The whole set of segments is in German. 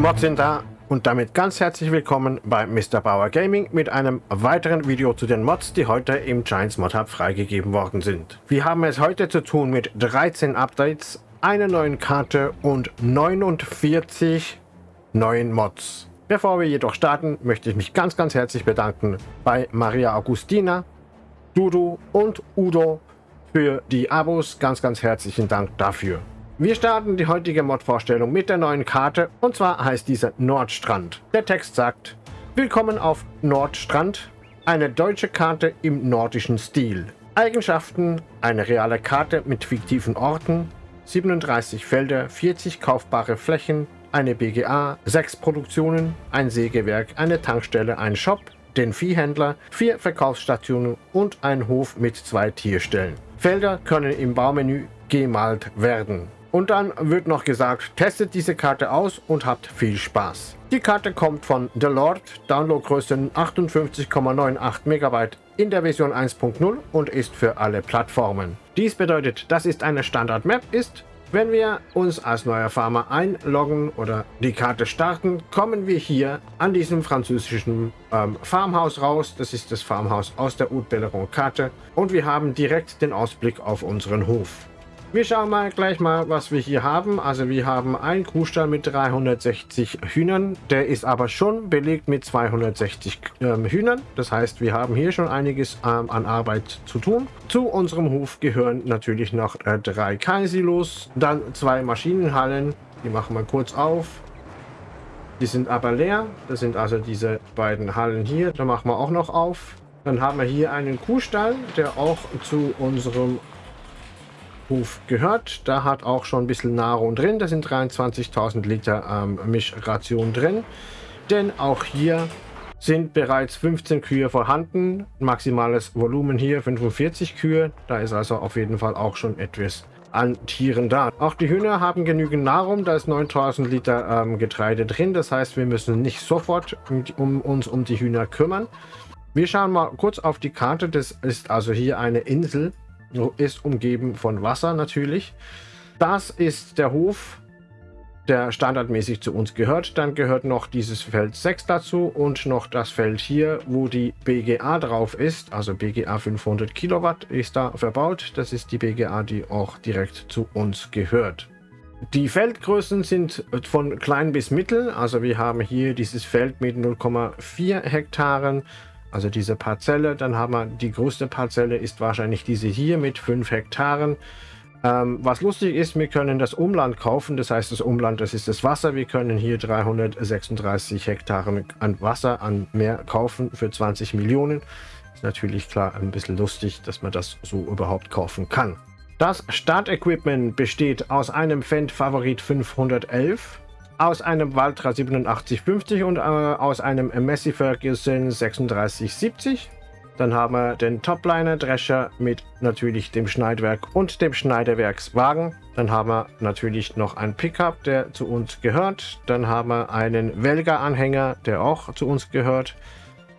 Mods sind da und damit ganz herzlich willkommen bei Mr. Bauer Gaming mit einem weiteren Video zu den Mods, die heute im Giants Mod Hub freigegeben worden sind. Wir haben es heute zu tun mit 13 Updates, einer neuen Karte und 49 neuen Mods. Bevor wir jedoch starten, möchte ich mich ganz ganz herzlich bedanken bei Maria Augustina, Dudu und Udo für die Abos. Ganz ganz herzlichen Dank dafür. Wir starten die heutige Mod-Vorstellung mit der neuen Karte und zwar heißt diese Nordstrand. Der Text sagt, Willkommen auf Nordstrand, eine deutsche Karte im nordischen Stil. Eigenschaften, eine reale Karte mit fiktiven Orten, 37 Felder, 40 kaufbare Flächen, eine BGA, 6 Produktionen, ein Sägewerk, eine Tankstelle, ein Shop, den Viehhändler, 4 Verkaufsstationen und ein Hof mit zwei Tierstellen. Felder können im Baumenü gemalt werden. Und dann wird noch gesagt, testet diese Karte aus und habt viel Spaß. Die Karte kommt von The Lord, Downloadgröße 58,98 MB in der Version 1.0 und ist für alle Plattformen. Dies bedeutet, das ist eine Standard-Map ist. Wenn wir uns als neuer Farmer einloggen oder die Karte starten, kommen wir hier an diesem französischen ähm, Farmhaus raus. Das ist das Farmhaus aus der Haute Belleron Karte und wir haben direkt den Ausblick auf unseren Hof. Wir schauen mal gleich mal, was wir hier haben. Also wir haben einen Kuhstall mit 360 Hühnern. Der ist aber schon belegt mit 260 ähm, Hühnern. Das heißt, wir haben hier schon einiges ähm, an Arbeit zu tun. Zu unserem Hof gehören natürlich noch äh, drei Kaisilos, dann zwei Maschinenhallen. Die machen wir kurz auf. Die sind aber leer. Das sind also diese beiden Hallen hier. Da machen wir auch noch auf. Dann haben wir hier einen Kuhstall, der auch zu unserem Hof gehört. Da hat auch schon ein bisschen Nahrung drin. Da sind 23.000 Liter ähm, Mischration drin. Denn auch hier sind bereits 15 Kühe vorhanden. Maximales Volumen hier 45 Kühe. Da ist also auf jeden Fall auch schon etwas an Tieren da. Auch die Hühner haben genügend Nahrung. Da ist 9000 Liter ähm, Getreide drin. Das heißt, wir müssen nicht sofort um, um, uns um die Hühner kümmern. Wir schauen mal kurz auf die Karte. Das ist also hier eine Insel ist umgeben von Wasser natürlich. Das ist der Hof, der standardmäßig zu uns gehört. Dann gehört noch dieses Feld 6 dazu und noch das Feld hier, wo die BGA drauf ist. Also BGA 500 Kilowatt ist da verbaut. Das ist die BGA, die auch direkt zu uns gehört. Die Feldgrößen sind von klein bis mittel. Also wir haben hier dieses Feld mit 0,4 Hektaren also diese Parzelle. Dann haben wir die größte Parzelle ist wahrscheinlich diese hier mit 5 Hektaren. Ähm, was lustig ist, wir können das Umland kaufen. Das heißt, das Umland, das ist das Wasser. Wir können hier 336 Hektaren an Wasser an Meer kaufen für 20 Millionen. Ist natürlich klar ein bisschen lustig, dass man das so überhaupt kaufen kann. Das Startequipment besteht aus einem Fendt Favorit 511, aus einem Valtra 8750 und äh, aus einem Messi Ferguson 3670. Dann haben wir den Topliner Drescher mit natürlich dem Schneidwerk und dem Schneiderwerkswagen. Dann haben wir natürlich noch ein Pickup, der zu uns gehört. Dann haben wir einen Welger-Anhänger, der auch zu uns gehört.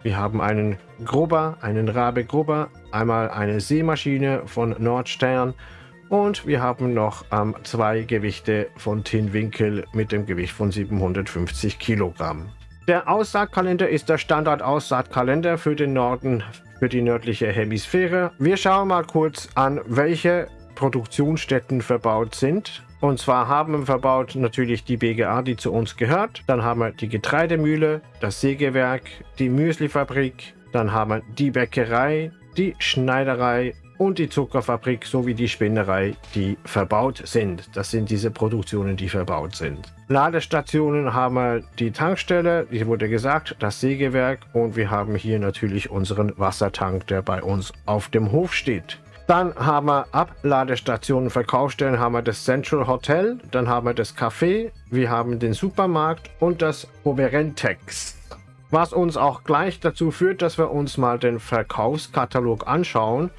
Wir haben einen Grubber, einen Rabe Grubber, einmal eine Seemaschine von Nordstern und wir haben noch ähm, zwei Gewichte von Tinwinkel mit dem Gewicht von 750 Kilogramm. Der Aussaatkalender ist der Standard-Aussaatkalender für den Norden, für die nördliche Hemisphäre. Wir schauen mal kurz an, welche Produktionsstätten verbaut sind. Und zwar haben wir verbaut natürlich die BGA, die zu uns gehört. Dann haben wir die Getreidemühle, das Sägewerk, die Müslifabrik. Dann haben wir die Bäckerei, die Schneiderei und die Zuckerfabrik sowie die Spinnerei, die verbaut sind. Das sind diese Produktionen, die verbaut sind. Ladestationen haben wir die Tankstelle, wie wurde gesagt, das Sägewerk und wir haben hier natürlich unseren Wassertank, der bei uns auf dem Hof steht. Dann haben wir Abladestationen, Verkaufsstellen, haben wir das Central Hotel, dann haben wir das Café, wir haben den Supermarkt und das Oberentex. Was uns auch gleich dazu führt, dass wir uns mal den Verkaufskatalog anschauen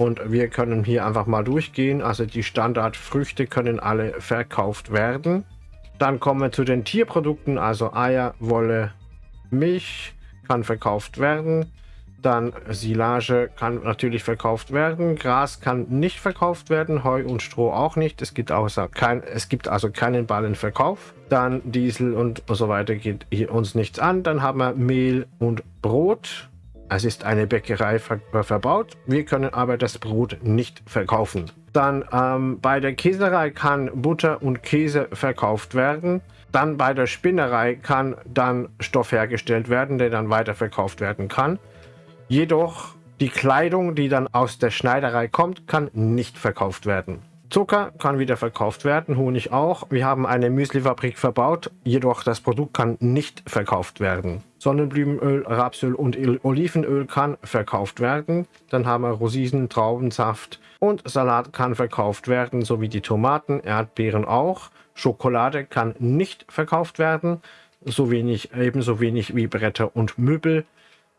und wir können hier einfach mal durchgehen. Also die Standardfrüchte können alle verkauft werden. Dann kommen wir zu den Tierprodukten, also Eier, Wolle, Milch kann verkauft werden. Dann Silage kann natürlich verkauft werden. Gras kann nicht verkauft werden. Heu und Stroh auch nicht. Es gibt, außer kein, es gibt also keinen Ballenverkauf. Dann Diesel und so weiter geht hier uns nichts an. Dann haben wir Mehl und Brot. Es ist eine Bäckerei ver verbaut. Wir können aber das Brot nicht verkaufen. Dann ähm, bei der Käserei kann Butter und Käse verkauft werden. Dann bei der Spinnerei kann dann Stoff hergestellt werden, der dann weiterverkauft werden kann. Jedoch die Kleidung, die dann aus der Schneiderei kommt, kann nicht verkauft werden. Zucker kann wieder verkauft werden, Honig auch. Wir haben eine Müslifabrik verbaut, jedoch das Produkt kann nicht verkauft werden. Sonnenblumenöl, Rapsöl und Olivenöl kann verkauft werden. Dann haben wir Rosinen, Traubensaft und Salat kann verkauft werden, sowie die Tomaten, Erdbeeren auch. Schokolade kann nicht verkauft werden, so wenig, ebenso wenig wie Bretter und Möbel.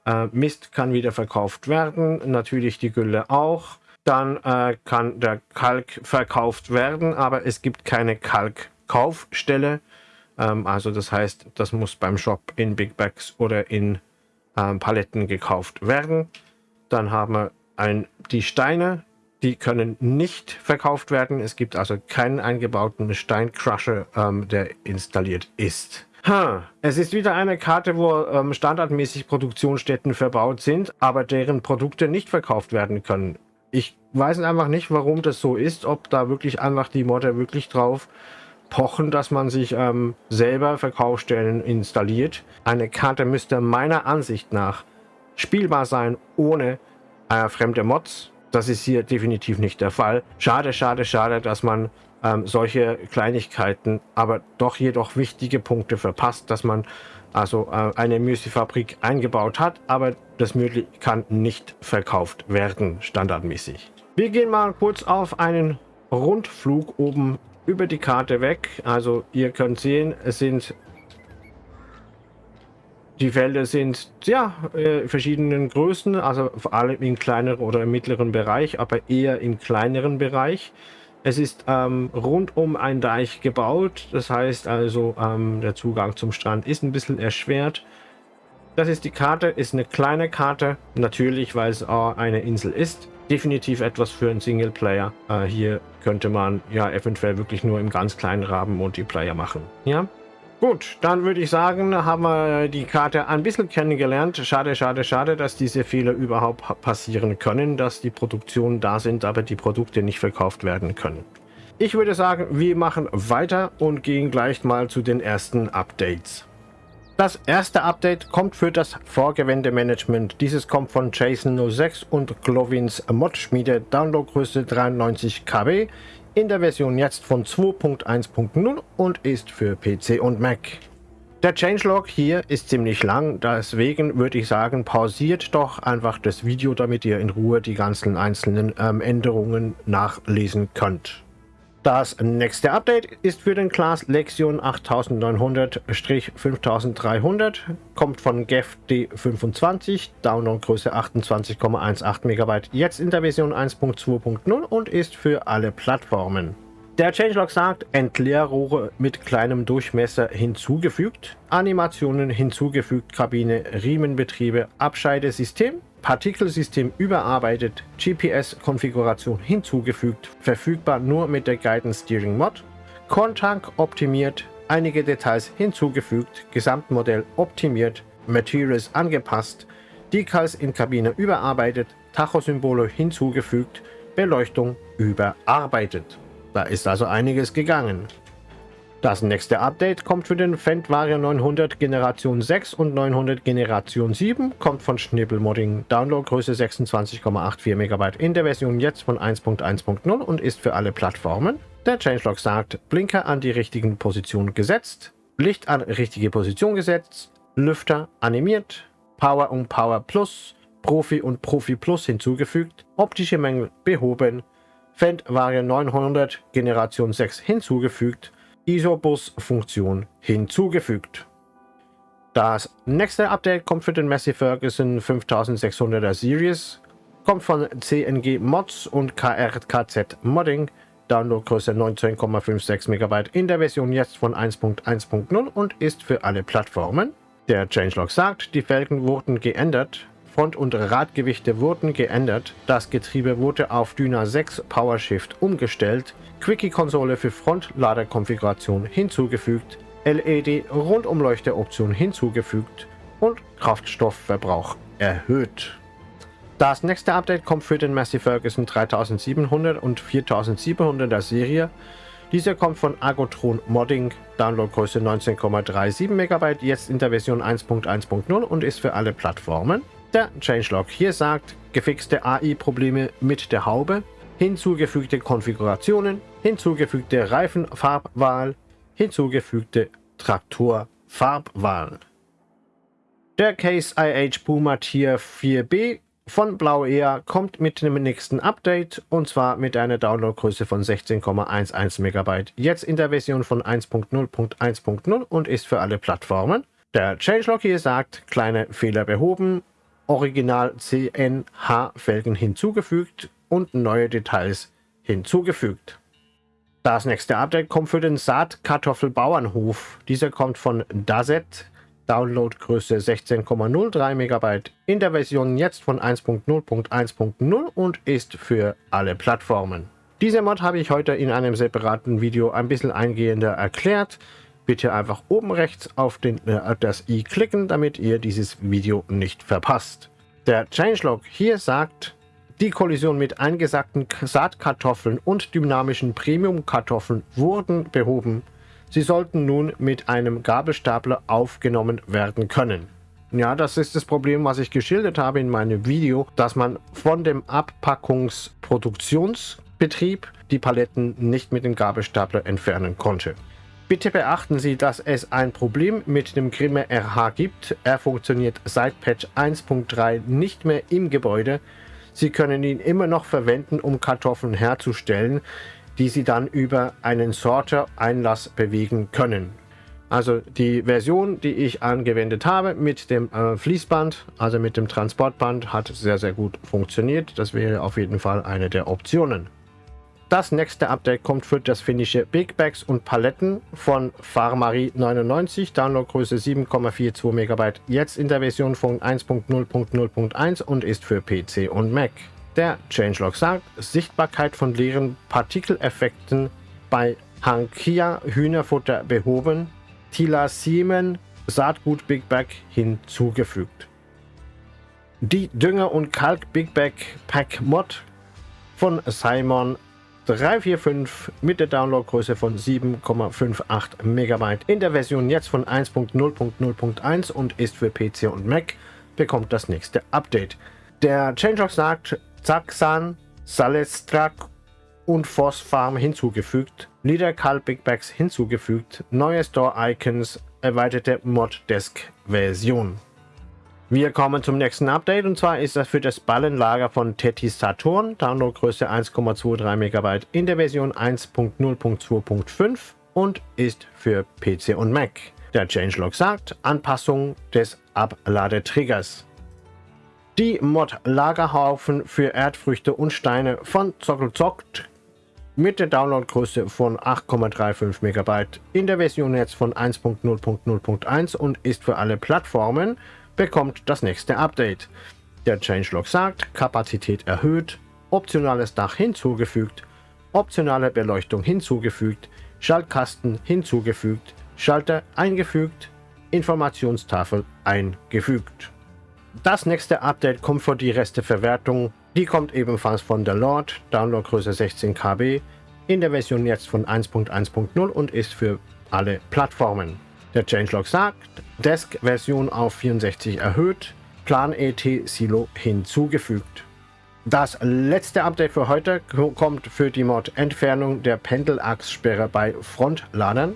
Äh, Mist kann wieder verkauft werden, natürlich die Gülle auch. Dann äh, kann der Kalk verkauft werden, aber es gibt keine Kalkkaufstelle. Ähm, also das heißt, das muss beim Shop in Big Bags oder in ähm, Paletten gekauft werden. Dann haben wir ein, die Steine, die können nicht verkauft werden. Es gibt also keinen eingebauten Steincrusher, ähm, der installiert ist. Ha, es ist wieder eine Karte, wo ähm, standardmäßig Produktionsstätten verbaut sind, aber deren Produkte nicht verkauft werden können. Ich weiß einfach nicht, warum das so ist, ob da wirklich einfach die Modder wirklich drauf pochen, dass man sich ähm, selber Verkaufsstellen installiert. Eine Karte müsste meiner Ansicht nach spielbar sein ohne äh, fremde Mods. Das ist hier definitiv nicht der Fall. Schade, schade, schade, dass man ähm, solche Kleinigkeiten, aber doch jedoch wichtige Punkte verpasst, dass man also äh, eine Müslifabrik eingebaut hat, aber das Müsli kann nicht verkauft werden, standardmäßig. Wir gehen mal kurz auf einen Rundflug oben über die Karte weg. Also ihr könnt sehen, es sind die Felder sind ja äh, verschiedenen Größen, also vor allem im kleineren oder mittleren Bereich, aber eher im kleineren Bereich. Es ist ähm, rund um ein Deich gebaut, das heißt also ähm, der Zugang zum Strand ist ein bisschen erschwert. Das ist die Karte, ist eine kleine Karte, natürlich, weil es auch eine Insel ist. Definitiv etwas für einen Singleplayer. Äh, hier könnte man ja eventuell wirklich nur im ganz kleinen Rahmen Multiplayer machen. Ja, Gut, dann würde ich sagen, haben wir die Karte ein bisschen kennengelernt. Schade, schade, schade, dass diese Fehler überhaupt passieren können, dass die Produktionen da sind, aber die Produkte nicht verkauft werden können. Ich würde sagen, wir machen weiter und gehen gleich mal zu den ersten Updates. Das erste Update kommt für das Vorgewändemanagement. Dieses kommt von Jason06 und Glovins Mod-Schmiede, Downloadgröße 93 KB in der Version jetzt von 2.1.0 und ist für PC und Mac. Der Changelog hier ist ziemlich lang, deswegen würde ich sagen, pausiert doch einfach das Video, damit ihr in Ruhe die ganzen einzelnen ähm, Änderungen nachlesen könnt. Das nächste Update ist für den Class Lexion 8900-5300, kommt von GEF D25, Downloadgröße 28,18 MB, jetzt in der Version 1.2.0 und ist für alle Plattformen. Der Changelog sagt, Entleerrohre mit kleinem Durchmesser hinzugefügt, Animationen hinzugefügt, Kabine, Riemenbetriebe, Abscheidesystem, Partikelsystem überarbeitet, GPS-Konfiguration hinzugefügt, verfügbar nur mit der Guidance Steering Mod, Contank optimiert, einige Details hinzugefügt, Gesamtmodell optimiert, Materials angepasst, Decals in Kabine überarbeitet, Tachosymbole hinzugefügt, Beleuchtung überarbeitet. Da ist also einiges gegangen. Das nächste Update kommt für den Fendt-Vario 900 Generation 6 und 900 Generation 7, kommt von Schnibbelmodding, Downloadgröße 26,84 MB in der Version jetzt von 1.1.0 und ist für alle Plattformen. Der Changelog sagt, Blinker an die richtigen Position gesetzt, Licht an richtige Position gesetzt, Lüfter animiert, Power und Power Plus, Profi und Profi Plus hinzugefügt, optische Mängel behoben, Fendt Vario 900 Generation 6 hinzugefügt, Isobus-Funktion hinzugefügt. Das nächste Update kommt für den Massey Ferguson 5600er Series, kommt von CNG Mods und KRKZ Modding, Downloadgröße 19,56 MB in der Version jetzt von 1.1.0 und ist für alle Plattformen. Der Changelog sagt, die Felgen wurden geändert, Front- und Radgewichte wurden geändert, das Getriebe wurde auf Dyna 6 PowerShift umgestellt, Quickie-Konsole für Frontladerkonfiguration hinzugefügt, LED-Rundumleuchteroption hinzugefügt und Kraftstoffverbrauch erhöht. Das nächste Update kommt für den Massey Ferguson 3700 und 4700er Serie. Dieser kommt von Agotron Modding, Downloadgröße 19,37 MB, jetzt in der Version 1.1.0 und ist für alle Plattformen. Der Changelog hier sagt, gefixte AI-Probleme mit der Haube, hinzugefügte Konfigurationen, hinzugefügte Reifenfarbwahl, hinzugefügte Traktorfarbwahl. Der Case IH Puma Tier 4B von Blau Air kommt mit dem nächsten Update und zwar mit einer Downloadgröße von 16,11 MB. Jetzt in der Version von 1.0.1.0 und ist für alle Plattformen. Der Changelog hier sagt, kleine Fehler behoben, Original CNH Felgen hinzugefügt und neue Details hinzugefügt. Das nächste Update kommt für den Saatkartoffelbauernhof. Dieser kommt von Dazet, Downloadgröße 16,03 MB in der Version jetzt von 1.0.1.0 und ist für alle Plattformen. Diese Mod habe ich heute in einem separaten Video ein bisschen eingehender erklärt. Bitte einfach oben rechts auf den, äh, das i klicken, damit ihr dieses Video nicht verpasst. Der Changelog hier sagt, die Kollision mit eingesackten Saatkartoffeln und dynamischen Premium-Kartoffeln wurden behoben. Sie sollten nun mit einem Gabelstapler aufgenommen werden können. Ja, das ist das Problem, was ich geschildert habe in meinem Video, dass man von dem Abpackungsproduktionsbetrieb die Paletten nicht mit dem Gabelstapler entfernen konnte. Bitte beachten Sie, dass es ein Problem mit dem Grimme RH gibt. Er funktioniert seit Patch 1.3 nicht mehr im Gebäude Sie können ihn immer noch verwenden, um Kartoffeln herzustellen, die Sie dann über einen Sorter-Einlass bewegen können. Also die Version, die ich angewendet habe mit dem äh, Fließband, also mit dem Transportband, hat sehr, sehr gut funktioniert. Das wäre auf jeden Fall eine der Optionen. Das nächste Update kommt für das finnische Big Bags und Paletten von Farmari 99, Downloadgröße 7,42 MB, jetzt in der Version von 1.0.0.1 und ist für PC und Mac. Der Changelog sagt, Sichtbarkeit von leeren Partikeleffekten bei Hankia Hühnerfutter behoben, Tila Siemen Saatgut Big Bag hinzugefügt. Die Dünger- und Kalk Big Bag Pack Mod von Simon 345 mit der Downloadgröße von 7,58 MB in der Version jetzt von 1.0.0.1 und ist für PC und Mac, bekommt das nächste Update. Der Changelog sagt Zaxan, Salestrak und Phosfarm hinzugefügt, Niederkal Big Bags hinzugefügt, neue Store Icons, erweiterte Mod Desk Version. Wir kommen zum nächsten Update und zwar ist das für das Ballenlager von Tetis Saturn, Downloadgröße 1,23 MB in der Version 1.0.2.5 und ist für PC und Mac. Der Changelog sagt Anpassung des Abladetriggers. Die Mod Lagerhaufen für Erdfrüchte und Steine von Zockelzockt mit der Downloadgröße von 8,35 MB in der Version jetzt von 1.0.0.1 und ist für alle Plattformen bekommt das nächste Update. Der Changelog sagt, Kapazität erhöht, optionales Dach hinzugefügt, optionale Beleuchtung hinzugefügt, Schaltkasten hinzugefügt, Schalter eingefügt, Informationstafel eingefügt. Das nächste Update kommt für die Resteverwertung. Die kommt ebenfalls von der Lord, Downloadgröße 16 KB, in der Version jetzt von 1.1.0 und ist für alle Plattformen. Der Changelog sagt, Desk-Version auf 64 erhöht, Plan-ET-Silo hinzugefügt. Das letzte Update für heute kommt für die Mod Entfernung der Pendelachssperre bei Frontladern.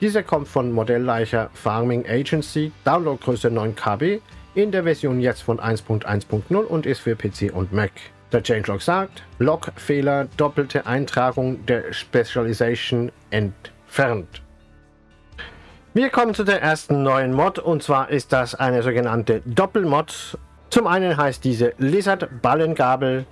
Diese kommt von Modellleicher Farming Agency, Downloadgröße 9 KB, in der Version jetzt von 1.1.0 und ist für PC und Mac. Der Changelog sagt, Logfehler, doppelte Eintragung der Specialization entfernt. Wir kommen zu der ersten neuen Mod und zwar ist das eine sogenannte Doppelmod. Zum einen heißt diese Lizard Ballengabel,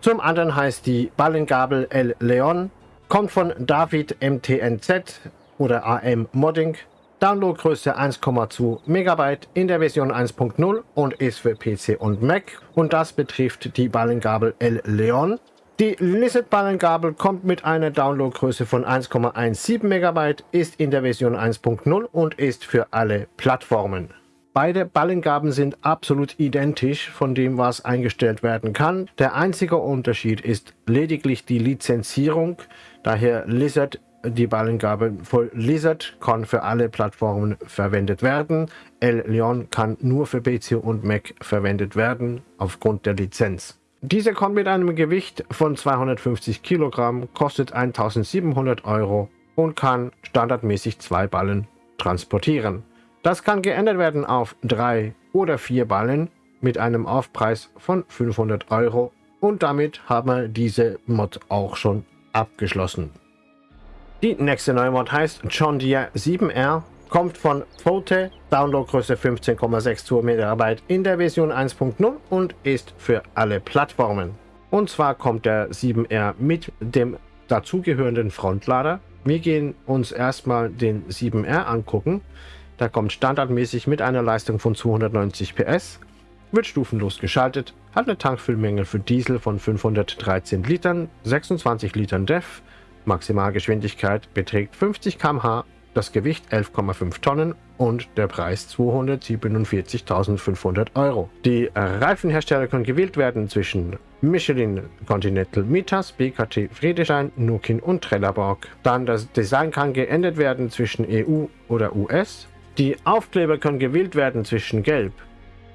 zum anderen heißt die Ballengabel El Leon, kommt von David MTNZ oder AM Modding, Downloadgröße 1,2 MB in der Version 1.0 und ist für PC und Mac und das betrifft die Ballengabel El Leon. Die Lizard Ballengabel kommt mit einer Downloadgröße von 1,17 MB, ist in der Version 1.0 und ist für alle Plattformen. Beide Ballengaben sind absolut identisch von dem, was eingestellt werden kann. Der einzige Unterschied ist lediglich die Lizenzierung. Daher Lizard die Ballengabe voll Lizard kann für alle Plattformen verwendet werden. El Leon kann nur für PC und Mac verwendet werden aufgrund der Lizenz. Diese kommt mit einem Gewicht von 250 Kilogramm, kostet 1700 Euro und kann standardmäßig zwei Ballen transportieren. Das kann geändert werden auf drei oder vier Ballen mit einem Aufpreis von 500 Euro und damit haben wir diese Mod auch schon abgeschlossen. Die nächste neue Mod heißt John Deere 7R, kommt von Fote, Downloadgröße 15,62 MB in der Version 1.0 und ist für alle Plattformen. Und zwar kommt der 7R mit dem dazugehörenden Frontlader. Wir gehen uns erstmal den 7R angucken. Der kommt standardmäßig mit einer Leistung von 290 PS, wird stufenlos geschaltet, hat eine Tankfüllmenge für Diesel von 513 Litern, 26 Litern DEF, Maximalgeschwindigkeit beträgt 50 km/h, das Gewicht 11,5 Tonnen und der Preis 247.500 Euro. Die Reifenhersteller können gewählt werden zwischen Michelin, Continental, Mitas, BKT, Friedrichshain, Nukin und Trelleborg. Dann das Design kann geändert werden zwischen EU oder US. Die Aufkleber können gewählt werden zwischen Gelb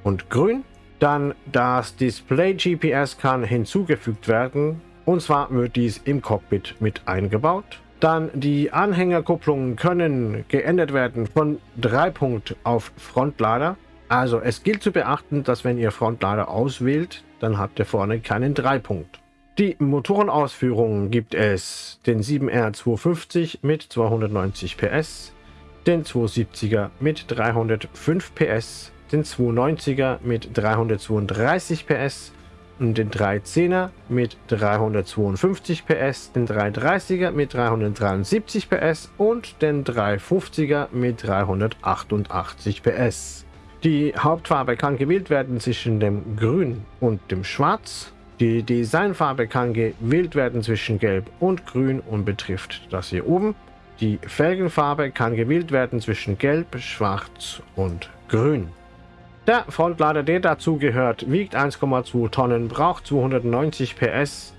und Grün. Dann das Display GPS kann hinzugefügt werden und zwar wird dies im Cockpit mit eingebaut. Dann die Anhängerkupplungen können geändert werden von Dreipunkt auf Frontlader. Also es gilt zu beachten, dass wenn ihr Frontlader auswählt, dann habt ihr vorne keinen Dreipunkt. Die Motorenausführungen gibt es den 7R 250 mit 290 PS, den 270er mit 305 PS, den 290er mit 332 PS den 310er mit 352 PS, den 330er mit 373 PS und den 350er mit 388 PS. Die Hauptfarbe kann gewählt werden zwischen dem Grün und dem Schwarz. Die Designfarbe kann gewählt werden zwischen Gelb und Grün und betrifft das hier oben. Die Felgenfarbe kann gewählt werden zwischen Gelb, Schwarz und Grün. Der Frontlader, der dazu gehört, wiegt 1,2 Tonnen, braucht 290 PS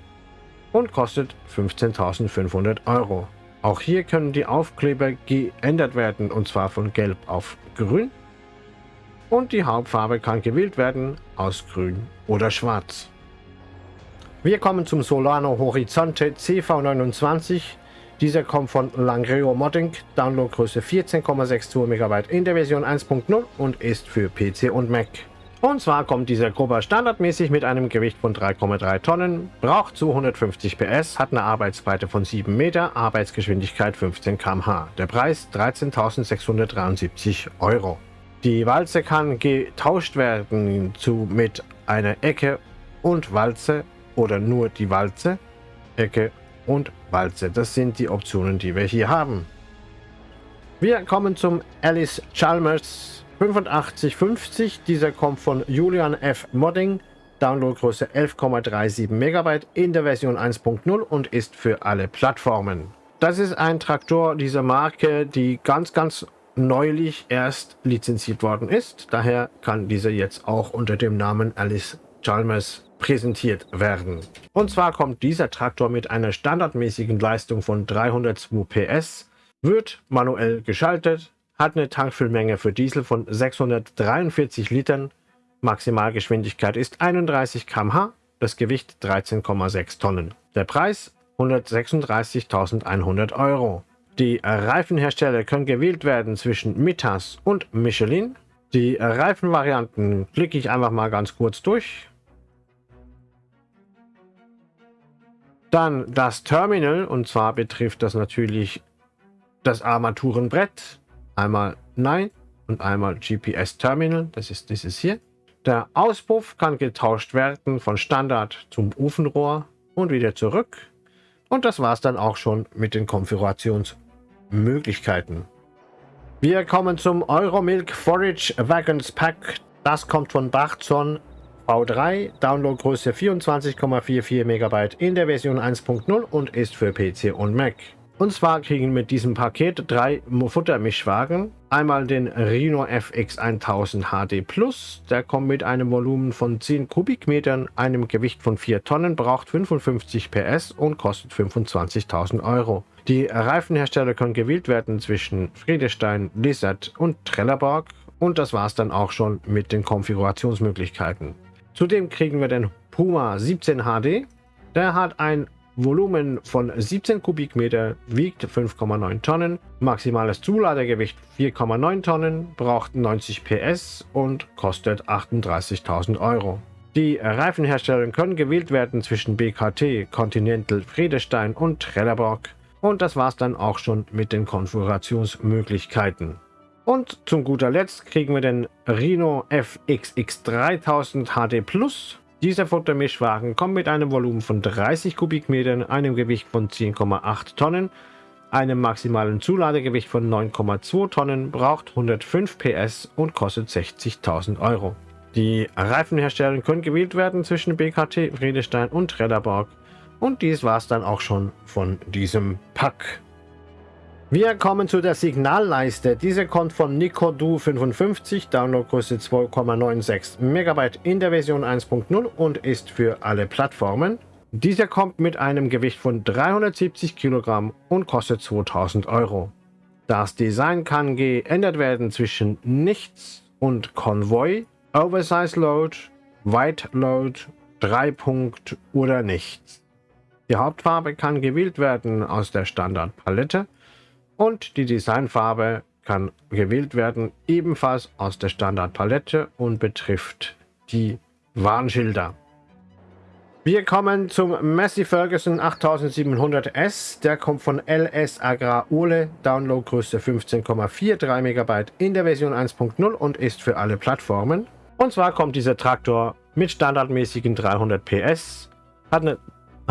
und kostet 15.500 Euro. Auch hier können die Aufkleber geändert werden und zwar von Gelb auf Grün. Und die Hauptfarbe kann gewählt werden aus Grün oder Schwarz. Wir kommen zum Solano Horizonte CV29. Dieser kommt von Langreo Modding, Downloadgröße 14,62 MB in der Version 1.0 und ist für PC und Mac. Und zwar kommt dieser Grubber standardmäßig mit einem Gewicht von 3,3 Tonnen, braucht 250 PS, hat eine Arbeitsbreite von 7 Meter, Arbeitsgeschwindigkeit 15 km/h. Der Preis 13.673 Euro. Die Walze kann getauscht werden zu mit einer Ecke und Walze oder nur die Walze, Ecke und Walze. Das sind die Optionen, die wir hier haben. Wir kommen zum Alice Chalmers 8550. Dieser kommt von Julian F. Modding. Downloadgröße 11,37 MB in der Version 1.0 und ist für alle Plattformen. Das ist ein Traktor dieser Marke, die ganz, ganz neulich erst lizenziert worden ist. Daher kann dieser jetzt auch unter dem Namen Alice Chalmers präsentiert werden. Und zwar kommt dieser Traktor mit einer standardmäßigen Leistung von 302 PS, wird manuell geschaltet, hat eine Tankfüllmenge für Diesel von 643 Litern, Maximalgeschwindigkeit ist 31 km/h, das Gewicht 13,6 Tonnen. Der Preis 136.100 Euro. Die Reifenhersteller können gewählt werden zwischen Mitas und Michelin. Die Reifenvarianten klicke ich einfach mal ganz kurz durch. Dann das Terminal, und zwar betrifft das natürlich das Armaturenbrett. Einmal Nein und einmal GPS Terminal, das ist dieses hier. Der Auspuff kann getauscht werden von Standard zum Ofenrohr und wieder zurück. Und das war es dann auch schon mit den Konfigurationsmöglichkeiten. Wir kommen zum Euromilk Forage Wagons Pack. Das kommt von Bachzon V3, Downloadgröße 24,44 MB in der Version 1.0 und ist für PC und Mac. Und zwar kriegen mit diesem Paket drei Futtermischwagen. Einmal den Rhino FX 1000 HD Plus, der kommt mit einem Volumen von 10 Kubikmetern, einem Gewicht von 4 Tonnen, braucht 55 PS und kostet 25.000 Euro. Die Reifenhersteller können gewählt werden zwischen Friedestein, Lizard und Trelleborg und das war es dann auch schon mit den Konfigurationsmöglichkeiten. Zudem kriegen wir den Puma 17 HD. Der hat ein Volumen von 17 Kubikmeter, wiegt 5,9 Tonnen, maximales Zuladegewicht 4,9 Tonnen, braucht 90 PS und kostet 38.000 Euro. Die Reifenhersteller können gewählt werden zwischen BKT, Continental, Friedestein und Trelleborg. Und das war's dann auch schon mit den Konfigurationsmöglichkeiten. Und zum guter Letzt kriegen wir den Rhino FXX 3000 HD Plus. Dieser Futtermischwagen kommt mit einem Volumen von 30 Kubikmetern, einem Gewicht von 10,8 Tonnen, einem maximalen Zuladegewicht von 9,2 Tonnen, braucht 105 PS und kostet 60.000 Euro. Die Reifenhersteller können gewählt werden zwischen BKT, Friedestein und Trelleborg. Und dies war es dann auch schon von diesem Pack. Wir kommen zu der Signalleiste. Diese kommt von Nicodu 55, Downloadgröße 2,96 MB in der Version 1.0 und ist für alle Plattformen. Dieser kommt mit einem Gewicht von 370 Kilogramm und kostet 2000 Euro. Das Design kann geändert werden zwischen Nichts und Konvoi, Oversize Load, White Load, 3 Punkt oder Nichts. Die Hauptfarbe kann gewählt werden aus der Standardpalette und die Designfarbe kann gewählt werden ebenfalls aus der Standardpalette und betrifft die Warnschilder. Wir kommen zum Massey Ferguson 8700S. Der kommt von LS Agrar Ole, Downloadgröße 15,43 MB in der Version 1.0 und ist für alle Plattformen. Und zwar kommt dieser Traktor mit standardmäßigen 300 PS, hat eine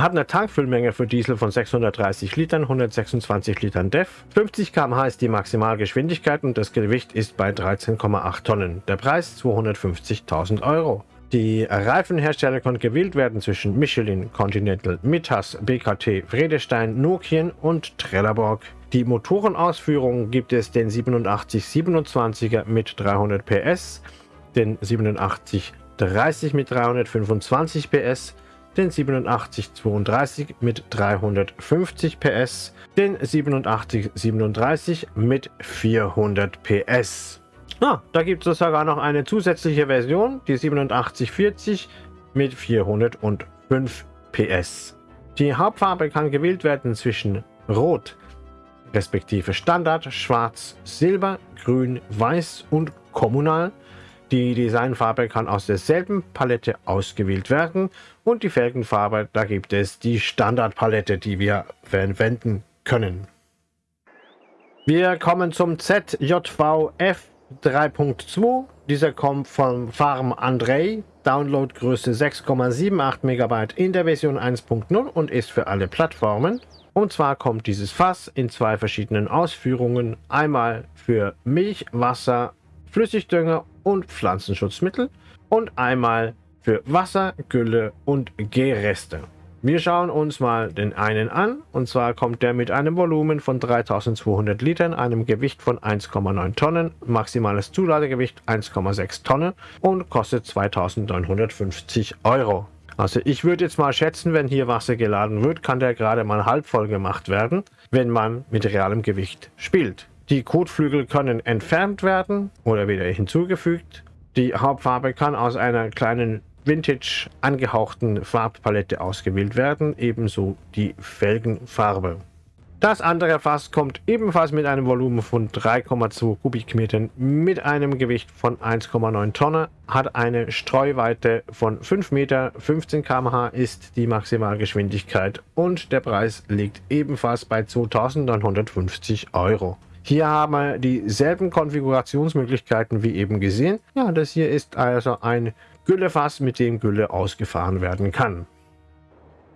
hat eine Tankfüllmenge für Diesel von 630 Litern, 126 Litern DEF. 50 km/h ist die Maximalgeschwindigkeit und das Gewicht ist bei 13,8 Tonnen. Der Preis 250.000 Euro. Die Reifenhersteller können gewählt werden zwischen Michelin, Continental, Mittas, BKT, Vredestein, Nokian und Trelleborg. Die Motorenausführung gibt es den 8727er mit 300 PS, den 8730 mit 325 PS, den 8732 mit 350 PS, den 8737 mit 400 PS. Ah, da gibt es sogar noch eine zusätzliche Version, die 8740 mit 405 PS. Die Hauptfarbe kann gewählt werden zwischen Rot, respektive Standard, Schwarz, Silber, Grün, Weiß und Kommunal die Designfarbe kann aus derselben Palette ausgewählt werden und die Felgenfarbe, da gibt es die Standardpalette, die wir verwenden können. Wir kommen zum ZJVF 3.2. Dieser kommt von Farm Andrei, Downloadgröße 6,78 MB in der Version 1.0 und ist für alle Plattformen. Und zwar kommt dieses Fass in zwei verschiedenen Ausführungen. Einmal für Milch, Wasser, Flüssigdünger und Pflanzenschutzmittel und einmal für Wasser, Gülle und Gärreste. Wir schauen uns mal den einen an und zwar kommt der mit einem Volumen von 3200 Litern, einem Gewicht von 1,9 Tonnen, maximales Zuladegewicht 1,6 Tonnen und kostet 2950 Euro. Also ich würde jetzt mal schätzen, wenn hier Wasser geladen wird, kann der gerade mal halb voll gemacht werden, wenn man mit realem Gewicht spielt. Die Kotflügel können entfernt werden oder wieder hinzugefügt. Die Hauptfarbe kann aus einer kleinen Vintage angehauchten Farbpalette ausgewählt werden, ebenso die Felgenfarbe. Das andere Fass kommt ebenfalls mit einem Volumen von 3,2 Kubikmetern mit einem Gewicht von 1,9 Tonnen, hat eine Streuweite von 5 Meter, 15 km/h ist die Maximalgeschwindigkeit und der Preis liegt ebenfalls bei 2950 Euro. Hier haben wir dieselben Konfigurationsmöglichkeiten wie eben gesehen. Ja, das hier ist also ein Güllefass, mit dem Gülle ausgefahren werden kann.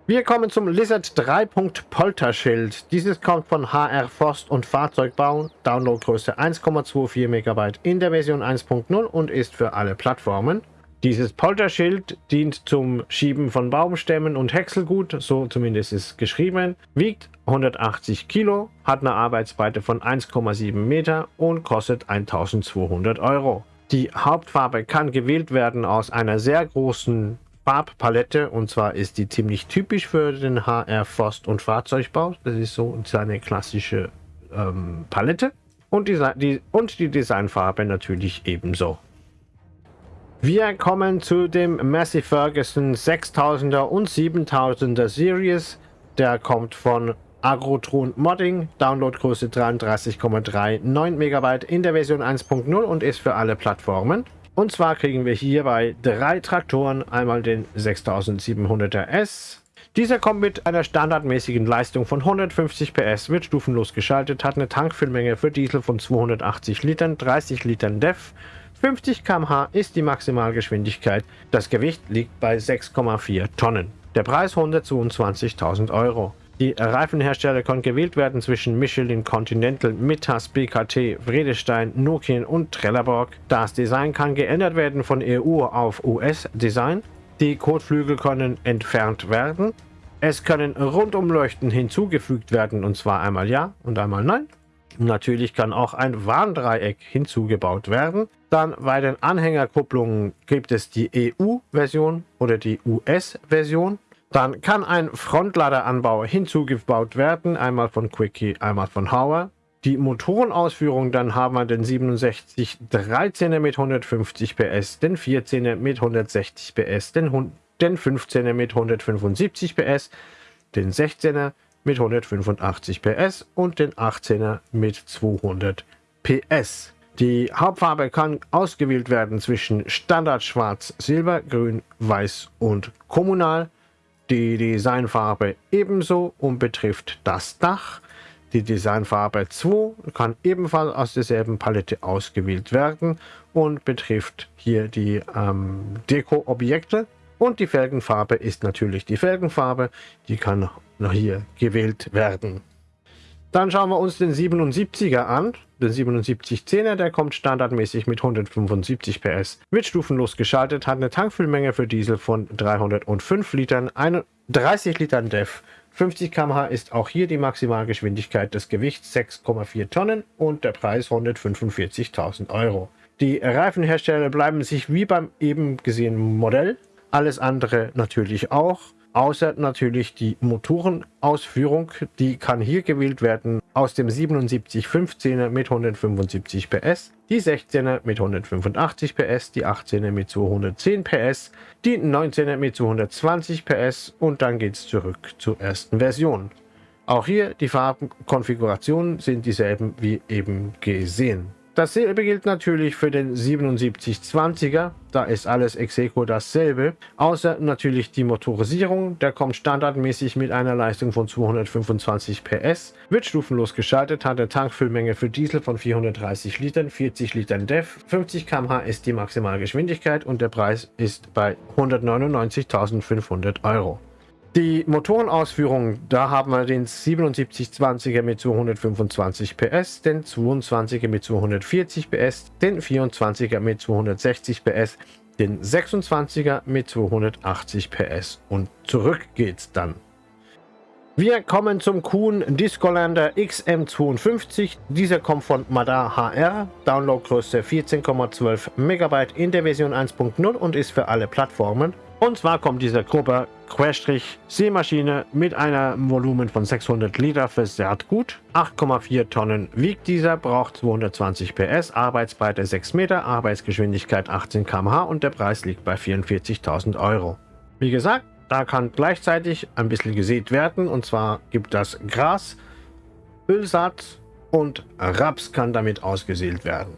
Wir kommen zum Lizard 3. Polterschild. Dieses kommt von HR Forst und Fahrzeugbau. Downloadgröße 1,24 MB in der Version 1.0 und ist für alle Plattformen. Dieses Polterschild dient zum Schieben von Baumstämmen und Häckselgut, so zumindest ist geschrieben, wiegt 180 Kilo, hat eine Arbeitsbreite von 1,7 Meter und kostet 1200 Euro. Die Hauptfarbe kann gewählt werden aus einer sehr großen Farbpalette und zwar ist die ziemlich typisch für den HR Forst- und Fahrzeugbau. Das ist so seine klassische ähm, Palette und die, die, und die Designfarbe natürlich ebenso. Wir kommen zu dem Massey Ferguson 6000er und 7000er Series. Der kommt von Agrotron Modding, Downloadgröße 33,39 MB in der Version 1.0 und ist für alle Plattformen. Und zwar kriegen wir hierbei drei Traktoren, einmal den 6700er S. Dieser kommt mit einer standardmäßigen Leistung von 150 PS, wird stufenlos geschaltet, hat eine Tankfüllmenge für Diesel von 280 Litern, 30 Litern DEF, 50 km/h ist die Maximalgeschwindigkeit, das Gewicht liegt bei 6,4 Tonnen. Der Preis 122.000 Euro. Die Reifenhersteller können gewählt werden zwischen Michelin, Continental, Mittas, BKT, Vredestein, Nokian und Trelleborg. Das Design kann geändert werden von EU auf US-Design. Die Kotflügel können entfernt werden. Es können Rundumleuchten hinzugefügt werden und zwar einmal ja und einmal nein. Natürlich kann auch ein Warndreieck hinzugebaut werden. Dann bei den Anhängerkupplungen gibt es die EU-Version oder die US-Version. Dann kann ein Frontladeranbau hinzugebaut werden, einmal von Quickie, einmal von Hauer. Die Motorenausführung, dann haben wir den 67 13er mit 150 PS, den 14er mit 160 PS, den, den 15er mit 175 PS, den 16er mit 185 PS und den 18er mit 200 PS. Die Hauptfarbe kann ausgewählt werden zwischen Standard Schwarz, Silber, Grün, Weiß und Kommunal. Die Designfarbe ebenso und betrifft das Dach. Die Designfarbe 2 kann ebenfalls aus derselben Palette ausgewählt werden und betrifft hier die ähm, Deko-Objekte. Und die Felgenfarbe ist natürlich die Felgenfarbe, die kann noch hier gewählt werden. Dann schauen wir uns den 77er an. Den 7710er, der kommt standardmäßig mit 175 PS. Wird stufenlos geschaltet, hat eine Tankfüllmenge für Diesel von 305 Litern, 30 Litern DEF. 50 km/h ist auch hier die Maximalgeschwindigkeit des Gewichts 6,4 Tonnen und der Preis 145.000 Euro. Die Reifenhersteller bleiben sich wie beim eben gesehenen Modell, alles andere natürlich auch außer natürlich die Motorenausführung, die kann hier gewählt werden aus dem 7715er mit 175 PS, die 16er mit 185 PS, die 18er mit 210 PS, die 19er mit 220 PS und dann geht es zurück zur ersten Version. Auch hier die Farbenkonfigurationen sind dieselben wie eben gesehen. Dasselbe gilt natürlich für den 7720er, da ist alles Execo dasselbe, außer natürlich die Motorisierung, der kommt standardmäßig mit einer Leistung von 225 PS, wird stufenlos geschaltet, hat eine Tankfüllmenge für Diesel von 430 Litern, 40 Litern DEF, 50 km/h ist die Maximalgeschwindigkeit und der Preis ist bei 199.500 Euro. Die Motorenausführung, da haben wir den 7720er mit 225 PS, den 22er mit 240 PS, den 24er mit 260 PS, den 26er mit 280 PS und zurück geht's dann. Wir kommen zum Kuhn Discolander XM52. Dieser kommt von Madar HR, Downloadgröße 14,12 MB in der Version 1.0 und ist für alle Plattformen. Und zwar kommt dieser Gruppe Querstrich-Seemaschine mit einem Volumen von 600 Liter für Saatgut. 8,4 Tonnen wiegt dieser, braucht 220 PS, Arbeitsbreite 6 Meter, Arbeitsgeschwindigkeit 18 km/h und der Preis liegt bei 44.000 Euro. Wie gesagt, da kann gleichzeitig ein bisschen gesät werden und zwar gibt das Gras, Ölsaat und Raps kann damit ausgesät werden.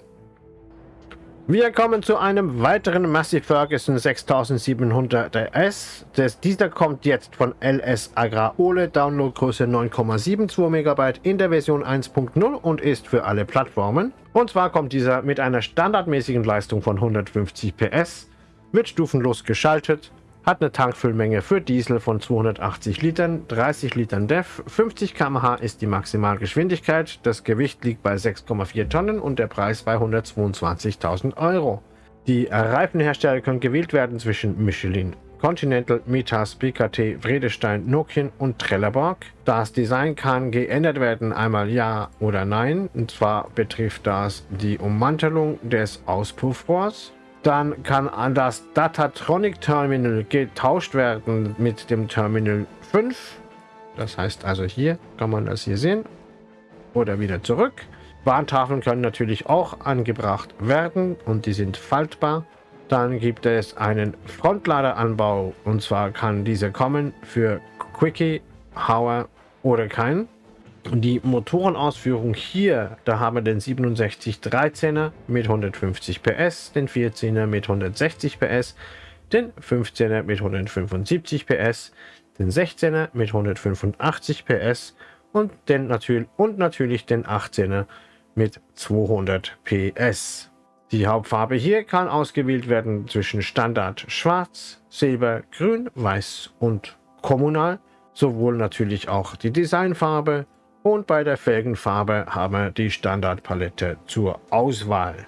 Wir kommen zu einem weiteren Massey Ferguson 6700 S. Das, dieser kommt jetzt von LS Agrar Ole, Downloadgröße 9,72 MB in der Version 1.0 und ist für alle Plattformen. Und zwar kommt dieser mit einer standardmäßigen Leistung von 150 PS, wird stufenlos geschaltet, hat eine Tankfüllmenge für Diesel von 280 Litern, 30 Litern DEF, 50 km/h ist die Maximalgeschwindigkeit, das Gewicht liegt bei 6,4 Tonnen und der Preis bei 122.000 Euro. Die Reifenhersteller können gewählt werden zwischen Michelin, Continental, Mitas, BKT, Vredestein, Nokian und Trelleborg. Das Design kann geändert werden, einmal ja oder nein. Und zwar betrifft das die Ummantelung des Auspuffrohrs. Dann kann das Datatronic Terminal getauscht werden mit dem Terminal 5. Das heißt also hier kann man das hier sehen. Oder wieder zurück. Warntafeln können natürlich auch angebracht werden und die sind faltbar. Dann gibt es einen Frontladeranbau und zwar kann dieser kommen für Quickie, Hauer oder kein. Die Motorenausführung hier, da haben wir den 6713er mit 150 PS, den 14er mit 160 PS, den 15er mit 175 PS, den 16er mit 185 PS und, den natürlich, und natürlich den 18er mit 200 PS. Die Hauptfarbe hier kann ausgewählt werden zwischen Standard Schwarz, Silber, Grün, Weiß und Kommunal, sowohl natürlich auch die Designfarbe und bei der Felgenfarbe haben wir die Standardpalette zur Auswahl.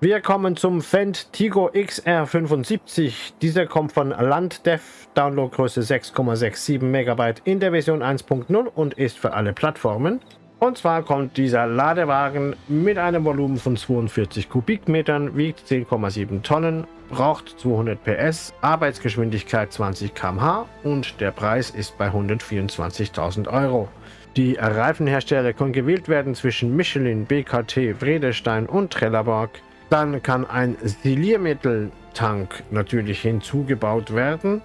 Wir kommen zum Fendt Tigo XR75. Dieser kommt von Landdev, Downloadgröße 6,67 MB in der Version 1.0 und ist für alle Plattformen. Und zwar kommt dieser Ladewagen mit einem Volumen von 42 Kubikmetern, wiegt 10,7 Tonnen, braucht 200 PS, Arbeitsgeschwindigkeit 20 km/h und der Preis ist bei 124.000 Euro. Die Reifenhersteller können gewählt werden zwischen Michelin, BKT, Vredestein und Trelleborg. Dann kann ein Siliermitteltank natürlich hinzugebaut werden.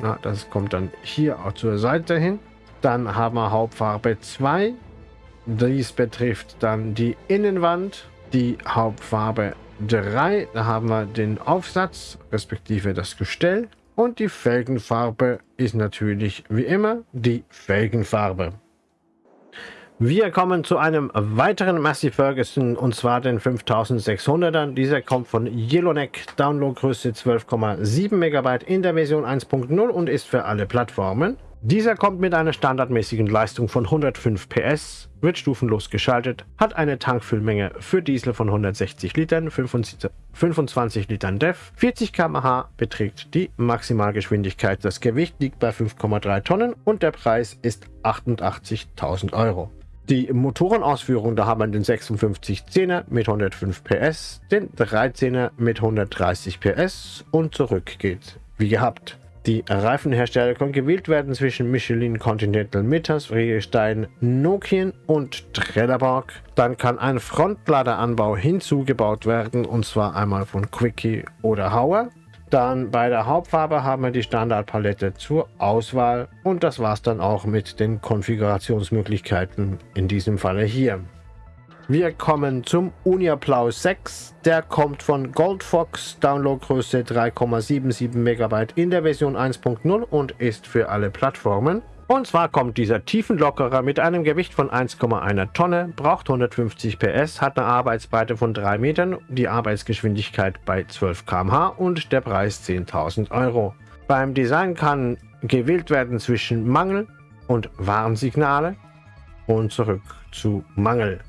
Na, das kommt dann hier auch zur Seite hin. Dann haben wir Hauptfarbe 2, dies betrifft dann die Innenwand, die Hauptfarbe 3. Da haben wir den Aufsatz, respektive das Gestell. Und die Felgenfarbe ist natürlich wie immer die Felgenfarbe. Wir kommen zu einem weiteren Massey Ferguson und zwar den 5600er. Dieser kommt von Yellowneck, Downloadgröße 12,7 MB in der Version 1.0 und ist für alle Plattformen. Dieser kommt mit einer standardmäßigen Leistung von 105 PS, wird stufenlos geschaltet, hat eine Tankfüllmenge für Diesel von 160 Litern, 25 Litern DEF, 40 km/h beträgt die Maximalgeschwindigkeit. Das Gewicht liegt bei 5,3 Tonnen und der Preis ist 88.000 Euro. Die Motorenausführung, da haben wir den 5610er mit 105 PS, den 13er mit 130 PS und zurück geht wie gehabt. Die Reifenhersteller können gewählt werden zwischen Michelin, Continental, Mitas, Friedestein, Nokian und Trelleborg. Dann kann ein Frontladeranbau hinzugebaut werden und zwar einmal von Quickie oder Hauer. Dann bei der Hauptfarbe haben wir die Standardpalette zur Auswahl und das war es dann auch mit den Konfigurationsmöglichkeiten in diesem Falle hier. Wir kommen zum Uniaplau 6. Der kommt von Goldfox, Downloadgröße 3,77 MB in der Version 1.0 und ist für alle Plattformen. Und zwar kommt dieser Tiefenlockerer mit einem Gewicht von 1,1 Tonne, braucht 150 PS, hat eine Arbeitsbreite von 3 Metern, die Arbeitsgeschwindigkeit bei 12 km/h und der Preis 10.000 Euro. Beim Design kann gewählt werden zwischen Mangel und Warnsignale und zurück zu Mangel.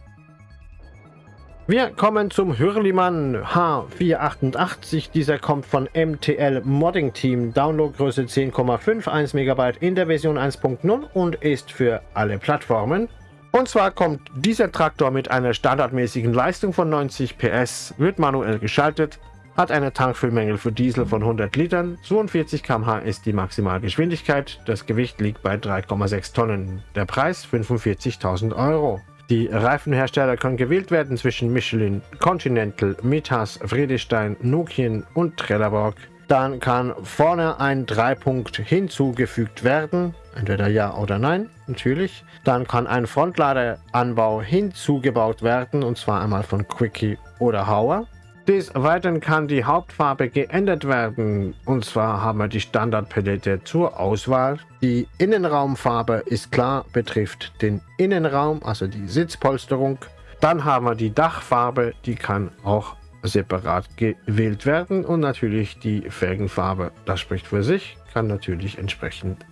Wir kommen zum Hürlimann H488. Dieser kommt von MTL Modding Team. Downloadgröße 10,51 MB in der Version 1.0 und ist für alle Plattformen. Und zwar kommt dieser Traktor mit einer standardmäßigen Leistung von 90 PS, wird manuell geschaltet, hat eine Tankfüllmenge für Diesel von 100 Litern, 42 km/h ist die Maximalgeschwindigkeit, das Gewicht liegt bei 3,6 Tonnen, der Preis 45.000 Euro. Die Reifenhersteller können gewählt werden zwischen Michelin, Continental, Mitas, Friedestein, Nokian und Trelleborg. Dann kann vorne ein Dreipunkt hinzugefügt werden, entweder ja oder nein, natürlich. Dann kann ein Frontladeranbau hinzugebaut werden, und zwar einmal von Quickie oder Hauer. Des Weiteren kann die Hauptfarbe geändert werden. Und zwar haben wir die Standardpalette zur Auswahl. Die Innenraumfarbe ist klar, betrifft den Innenraum, also die Sitzpolsterung. Dann haben wir die Dachfarbe, die kann auch separat gewählt werden und natürlich die Felgenfarbe, das spricht für sich, kann natürlich entsprechend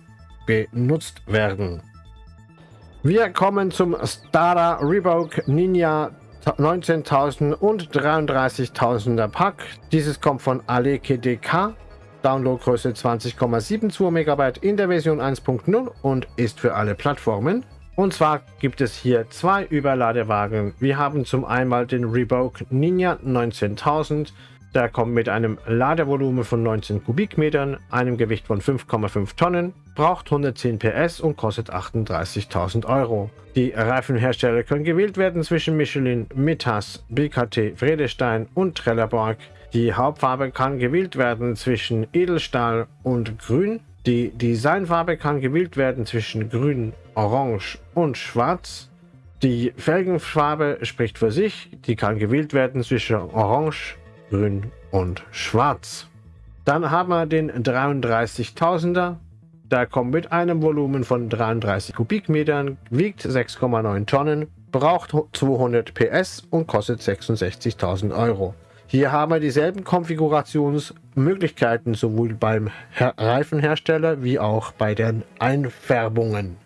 benutzt werden. Wir kommen zum Stada Revoke Ninja 19.000 und 33.000er Pack. Dieses kommt von Aleke DK. Downloadgröße 20,72 MB in der Version 1.0 und ist für alle Plattformen. Und zwar gibt es hier zwei Überladewagen. Wir haben zum einen den Revoke Ninja 19000 der kommt mit einem Ladevolumen von 19 Kubikmetern, einem Gewicht von 5,5 Tonnen, braucht 110 PS und kostet 38.000 Euro. Die Reifenhersteller können gewählt werden zwischen Michelin, Mittas, BKT, Vredestein und Trelleborg. Die Hauptfarbe kann gewählt werden zwischen Edelstahl und Grün. Die Designfarbe kann gewählt werden zwischen Grün, Orange und Schwarz. Die Felgenfarbe spricht für sich. Die kann gewählt werden zwischen Orange, Grün und Schwarz. Dann haben wir den 33.000er. Der kommt mit einem Volumen von 33 Kubikmetern, wiegt 6,9 Tonnen, braucht 200 PS und kostet 66.000 Euro. Hier haben wir dieselben Konfigurationsmöglichkeiten sowohl beim Reifenhersteller wie auch bei den Einfärbungen.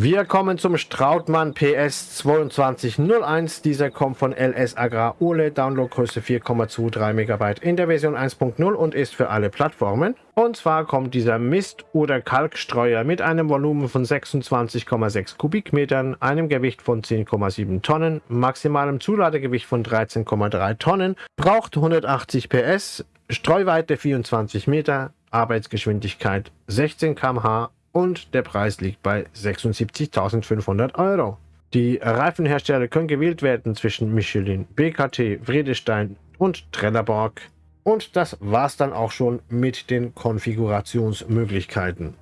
Wir kommen zum Strautmann PS 2201. Dieser kommt von LS Agrar Ole, Downloadgröße 4,23 MB in der Version 1.0 und ist für alle Plattformen. Und zwar kommt dieser Mist- oder Kalkstreuer mit einem Volumen von 26,6 Kubikmetern, einem Gewicht von 10,7 Tonnen, maximalem Zuladegewicht von 13,3 Tonnen, braucht 180 PS, Streuweite 24 Meter, Arbeitsgeschwindigkeit 16 km/h und der Preis liegt bei 76.500 Euro. Die Reifenhersteller können gewählt werden zwischen Michelin, BKT, Vredestein und Trelleborg. Und das war's dann auch schon mit den Konfigurationsmöglichkeiten.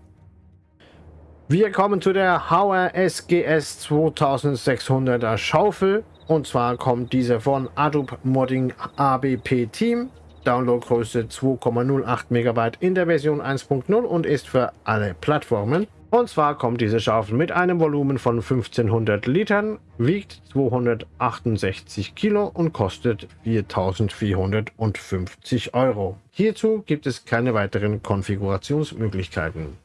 Wir kommen zu der Hauer SGS 2600er Schaufel. Und zwar kommt diese von Adobe Modding ABP Team. Downloadgröße 2,08 MB in der Version 1.0 und ist für alle Plattformen. Und zwar kommt diese Schaufel mit einem Volumen von 1500 Litern, wiegt 268 Kilo und kostet 4450 Euro. Hierzu gibt es keine weiteren Konfigurationsmöglichkeiten.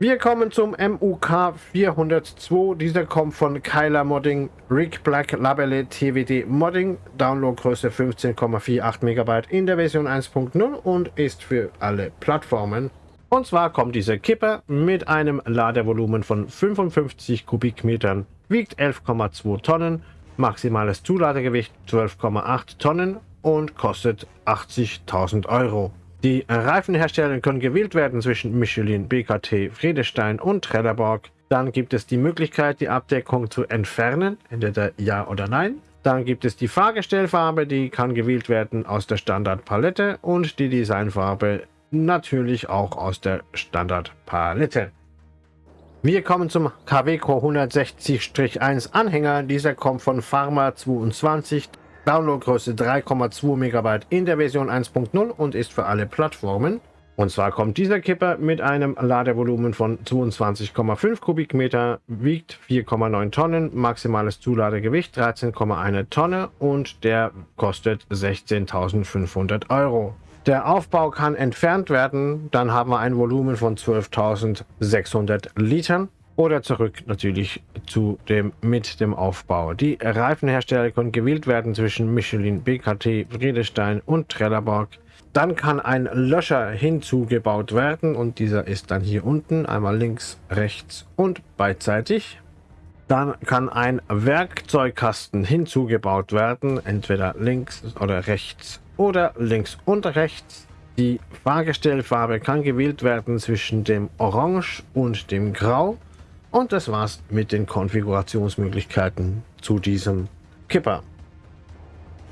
Wir kommen zum MUK 402. Dieser kommt von Kyler Modding, Rick Black Labelle TWD Modding, Downloadgröße 15,48 MB in der Version 1.0 und ist für alle Plattformen. Und zwar kommt dieser Kipper mit einem Ladevolumen von 55 Kubikmetern, wiegt 11,2 Tonnen, maximales Zuladegewicht 12,8 Tonnen und kostet 80.000 Euro. Die Reifenhersteller können gewählt werden zwischen Michelin, BKT, Friedestein und Trelleborg. Dann gibt es die Möglichkeit, die Abdeckung zu entfernen, entweder Ja oder Nein. Dann gibt es die Fahrgestellfarbe, die kann gewählt werden aus der Standardpalette und die Designfarbe natürlich auch aus der Standardpalette. Wir kommen zum KWCO 160-1 Anhänger. Dieser kommt von Pharma 22. Downloadgröße 3,2 MB in der Version 1.0 und ist für alle Plattformen. Und zwar kommt dieser Kipper mit einem Ladevolumen von 22,5 Kubikmeter, wiegt 4,9 Tonnen, maximales Zuladegewicht 13,1 Tonne und der kostet 16.500 Euro. Der Aufbau kann entfernt werden, dann haben wir ein Volumen von 12.600 Litern oder zurück natürlich zu dem mit dem Aufbau. Die Reifenhersteller können gewählt werden zwischen Michelin, BKT, Friedestein und Trelleborg. Dann kann ein Löscher hinzugebaut werden und dieser ist dann hier unten, einmal links, rechts und beidseitig. Dann kann ein Werkzeugkasten hinzugebaut werden, entweder links oder rechts oder links und rechts. Die Fahrgestellfarbe kann gewählt werden zwischen dem Orange und dem Grau. Und das war's mit den Konfigurationsmöglichkeiten zu diesem Kipper.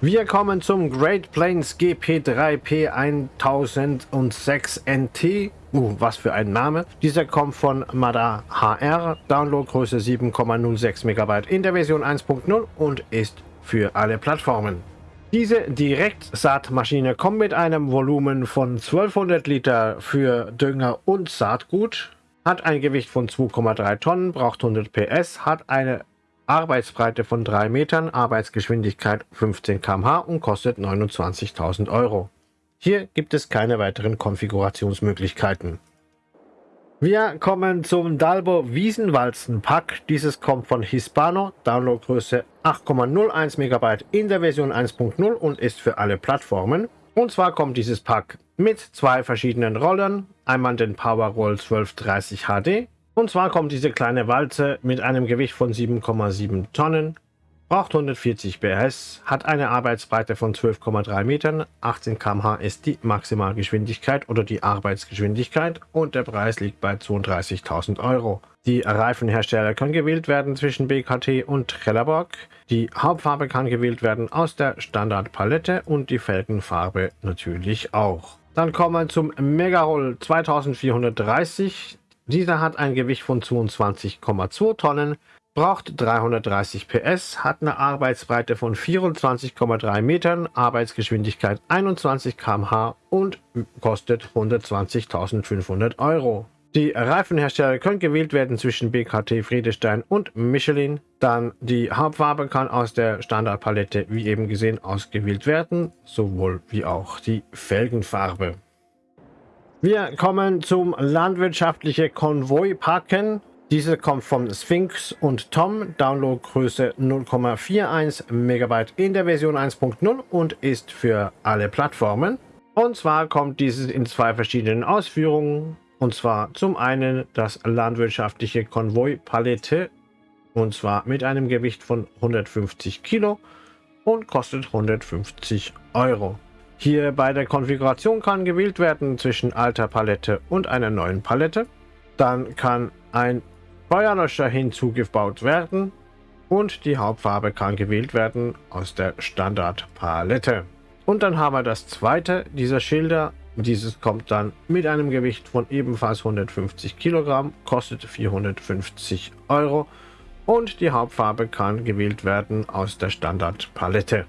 Wir kommen zum Great Plains GP3P 1006 NT. Uh, was für ein Name. Dieser kommt von Mada HR, Downloadgröße 7,06 MB in der Version 1.0 und ist für alle Plattformen. Diese Direktsaatmaschine kommt mit einem Volumen von 1200 Liter für Dünger und Saatgut hat ein Gewicht von 2,3 Tonnen, braucht 100 PS, hat eine Arbeitsbreite von 3 Metern, Arbeitsgeschwindigkeit 15 km/h und kostet 29.000 Euro. Hier gibt es keine weiteren Konfigurationsmöglichkeiten. Wir kommen zum Dalbo Wiesenwalzen Pack. Dieses kommt von Hispano, Downloadgröße 8,01 MB in der Version 1.0 und ist für alle Plattformen. Und zwar kommt dieses Pack mit zwei verschiedenen Rollern, einmal den Powerroll 1230 HD. Und zwar kommt diese kleine Walze mit einem Gewicht von 7,7 Tonnen braucht 140 PS, hat eine Arbeitsbreite von 12,3 Metern, 18 km/h ist die Maximalgeschwindigkeit oder die Arbeitsgeschwindigkeit und der Preis liegt bei 32.000 Euro. Die Reifenhersteller können gewählt werden zwischen BKT und Trelleborg. Die Hauptfarbe kann gewählt werden aus der Standardpalette und die Felgenfarbe natürlich auch. Dann kommen wir zum Megaroll 2430. Dieser hat ein Gewicht von 22,2 Tonnen, braucht 330 PS, hat eine Arbeitsbreite von 24,3 Metern, Arbeitsgeschwindigkeit 21 km/h und kostet 120.500 Euro. Die Reifenhersteller können gewählt werden zwischen BKT, Friedestein und Michelin. Dann die Hauptfarbe kann aus der Standardpalette, wie eben gesehen, ausgewählt werden, sowohl wie auch die Felgenfarbe. Wir kommen zum landwirtschaftlichen Konvoi-Packen. Diese kommt von Sphinx und Tom, Downloadgröße 0,41 MB in der Version 1.0 und ist für alle Plattformen. Und zwar kommt dieses in zwei verschiedenen Ausführungen. Und zwar zum einen das landwirtschaftliche Konvoi Palette und zwar mit einem Gewicht von 150 Kilo und kostet 150 Euro. Hier bei der Konfiguration kann gewählt werden zwischen alter Palette und einer neuen Palette. Dann kann ein Feuerlöscher hinzugebaut werden und die Hauptfarbe kann gewählt werden aus der Standardpalette. Und dann haben wir das zweite dieser Schilder. Dieses kommt dann mit einem Gewicht von ebenfalls 150 Kilogramm, kostet 450 Euro und die Hauptfarbe kann gewählt werden aus der Standardpalette.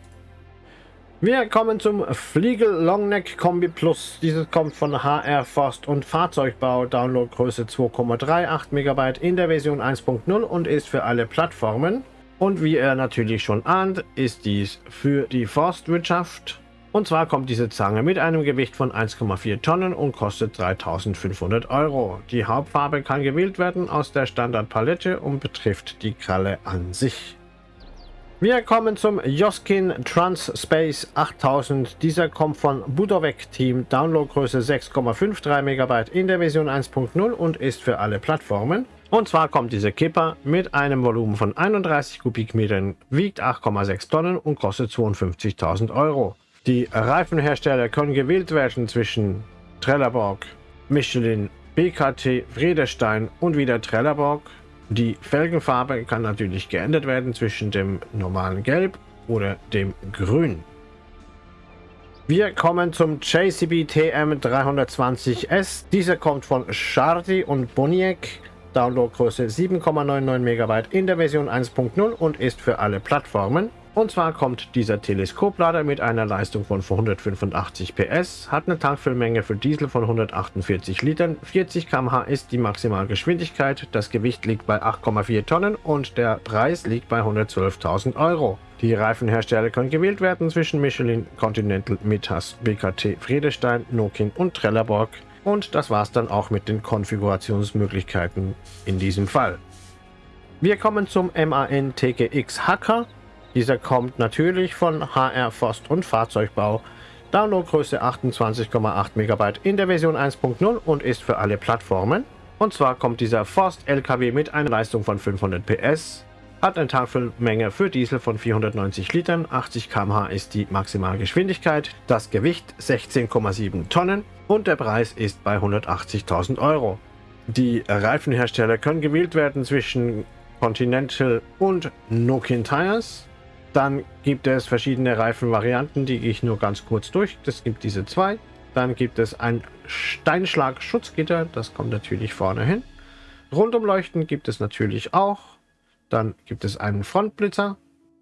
Wir kommen zum Fliegel Longneck Kombi Plus. Dieses kommt von HR Forst und Fahrzeugbau. Downloadgröße 2,38 MB in der Version 1.0 und ist für alle Plattformen. Und wie er natürlich schon ahnt, ist dies für die Forstwirtschaft. Und zwar kommt diese Zange mit einem Gewicht von 1,4 Tonnen und kostet 3500 Euro. Die Hauptfarbe kann gewählt werden aus der Standardpalette und betrifft die Kralle an sich. Wir kommen zum Joskin Transspace 8000. Dieser kommt von Budovec Team, Downloadgröße 6,53 MB in der Version 1.0 und ist für alle Plattformen. Und zwar kommt dieser Kipper mit einem Volumen von 31 Kubikmetern, wiegt 8,6 Tonnen und kostet 52.000 Euro. Die Reifenhersteller können gewählt werden zwischen Trelleborg, Michelin, BKT, Friedestein und wieder Trelleborg. Die Felgenfarbe kann natürlich geändert werden zwischen dem normalen Gelb oder dem Grün. Wir kommen zum JCB TM320S. Dieser kommt von Chardy und Boniek. Downloadgröße 7,99 MB in der Version 1.0 und ist für alle Plattformen. Und zwar kommt dieser Teleskoplader mit einer Leistung von 185 PS, hat eine Tankfüllmenge für Diesel von 148 Litern, 40 km/h ist die Maximalgeschwindigkeit, das Gewicht liegt bei 8,4 Tonnen und der Preis liegt bei 112.000 Euro. Die Reifenhersteller können gewählt werden zwischen Michelin, Continental, Mitas, BKT, Friedestein, Nokin und Trelleborg. Und das war's dann auch mit den Konfigurationsmöglichkeiten in diesem Fall. Wir kommen zum MAN TGX Hacker. Dieser kommt natürlich von HR Forst und Fahrzeugbau. Downloadgröße 28,8 MB in der Version 1.0 und ist für alle Plattformen. Und zwar kommt dieser Forst LKW mit einer Leistung von 500 PS, hat eine Tankfüllmenge für Diesel von 490 Litern, 80 km/h ist die Maximalgeschwindigkeit, das Gewicht 16,7 Tonnen und der Preis ist bei 180.000 Euro. Die Reifenhersteller können gewählt werden zwischen Continental und Nokian Tires. Dann gibt es verschiedene Reifenvarianten, die gehe ich nur ganz kurz durch. Es gibt diese zwei. Dann gibt es ein Steinschlag-Schutzgitter, das kommt natürlich vorne hin. Rundumleuchten gibt es natürlich auch. Dann gibt es einen Frontblitzer.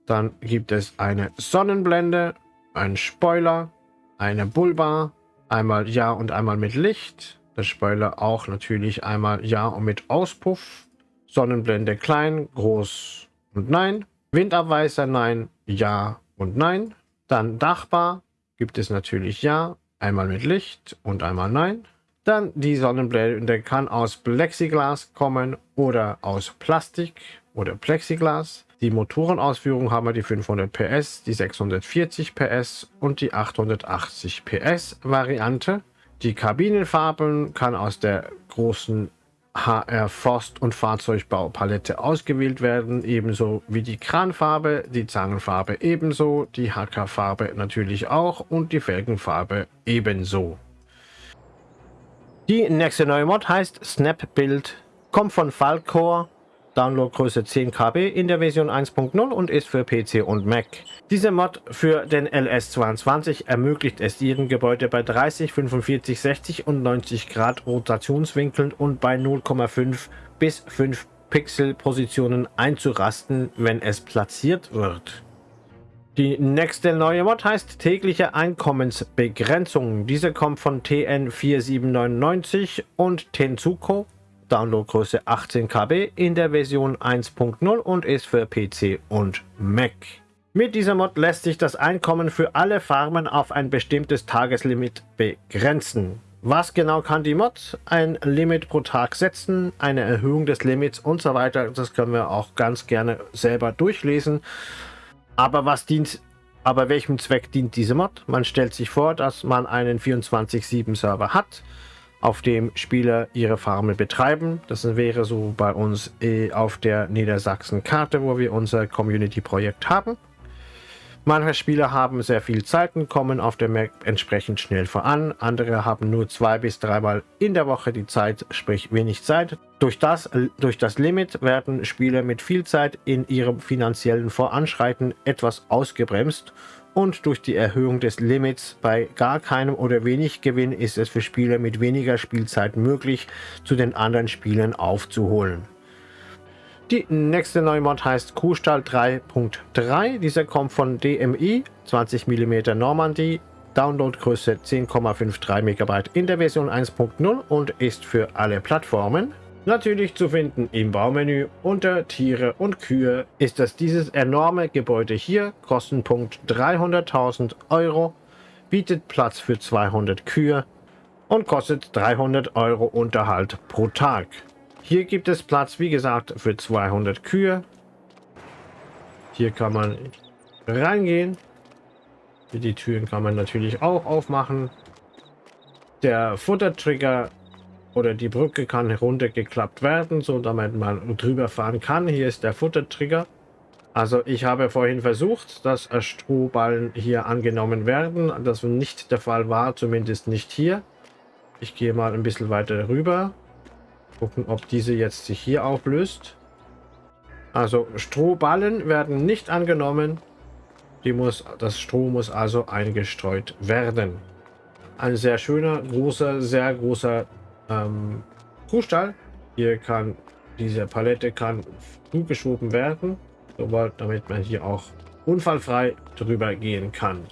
Dann gibt es eine Sonnenblende, einen Spoiler, eine Bullbar, einmal Ja und einmal mit Licht. Der Spoiler auch natürlich einmal Ja und mit Auspuff. Sonnenblende klein, groß und nein. Windabweiser nein, ja und nein. Dann Dachbar gibt es natürlich ja, einmal mit Licht und einmal nein. Dann die Sonnenblende kann aus Plexiglas kommen oder aus Plastik oder Plexiglas. Die Motorenausführung haben wir die 500 PS, die 640 PS und die 880 PS Variante. Die Kabinenfarben kann aus der großen HR Forst- und Fahrzeugbaupalette ausgewählt werden, ebenso wie die Kranfarbe, die Zangenfarbe ebenso, die HK-Farbe natürlich auch und die Felgenfarbe ebenso. Die nächste neue Mod heißt Snap Build, kommt von Falcor Downloadgröße 10 KB in der Version 1.0 und ist für PC und Mac. Diese Mod für den LS22 ermöglicht es ihren Gebäude bei 30, 45, 60 und 90 Grad Rotationswinkeln und bei 0,5 bis 5 Pixel Positionen einzurasten, wenn es platziert wird. Die nächste neue Mod heißt tägliche Einkommensbegrenzung. Diese kommt von TN4799 und Tenzuko Downloadgröße 18 KB in der Version 1.0 und ist für PC und Mac. Mit dieser Mod lässt sich das Einkommen für alle Farmen auf ein bestimmtes Tageslimit begrenzen. Was genau kann die Mod? Ein Limit pro Tag setzen, eine Erhöhung des Limits und so weiter. Das können wir auch ganz gerne selber durchlesen. Aber was dient, aber welchem Zweck dient diese Mod? Man stellt sich vor, dass man einen 24-7 Server hat auf dem Spieler ihre Farmen betreiben. Das wäre so bei uns eh auf der Niedersachsen-Karte, wo wir unser Community-Projekt haben. Manche Spieler haben sehr viel Zeit und kommen auf der Map entsprechend schnell voran. Andere haben nur zwei bis dreimal in der Woche die Zeit, sprich wenig Zeit. Durch das, durch das Limit werden Spieler mit viel Zeit in ihrem finanziellen Voranschreiten etwas ausgebremst und durch die Erhöhung des Limits bei gar keinem oder wenig Gewinn ist es für Spieler mit weniger Spielzeit möglich, zu den anderen Spielern aufzuholen. Die nächste neue Mod heißt Kuhstall 3.3. Dieser kommt von DMI 20 mm Normandie, Downloadgröße 10,53 MB in der Version 1.0 und ist für alle Plattformen. Natürlich zu finden im Baumenü unter Tiere und Kühe ist es dieses enorme Gebäude hier, Kostenpunkt 300.000 Euro, bietet Platz für 200 Kühe und kostet 300 Euro Unterhalt pro Tag. Hier gibt es Platz, wie gesagt, für 200 Kühe. Hier kann man reingehen. Die Türen kann man natürlich auch aufmachen. Der Futtertrigger oder die Brücke kann heruntergeklappt werden, so damit man drüber fahren kann. Hier ist der Futtertrigger. Also ich habe vorhin versucht, dass Strohballen hier angenommen werden. Das nicht der Fall war, zumindest nicht hier. Ich gehe mal ein bisschen weiter rüber. Gucken, ob diese jetzt sich hier auflöst. Also Strohballen werden nicht angenommen. Die muss, das Stroh muss also eingestreut werden. Ein sehr schöner, großer, sehr großer ähm, Kuhstall. Hier kann diese Palette kann zugeschoben werden, sobald, damit man hier auch unfallfrei drüber gehen kann.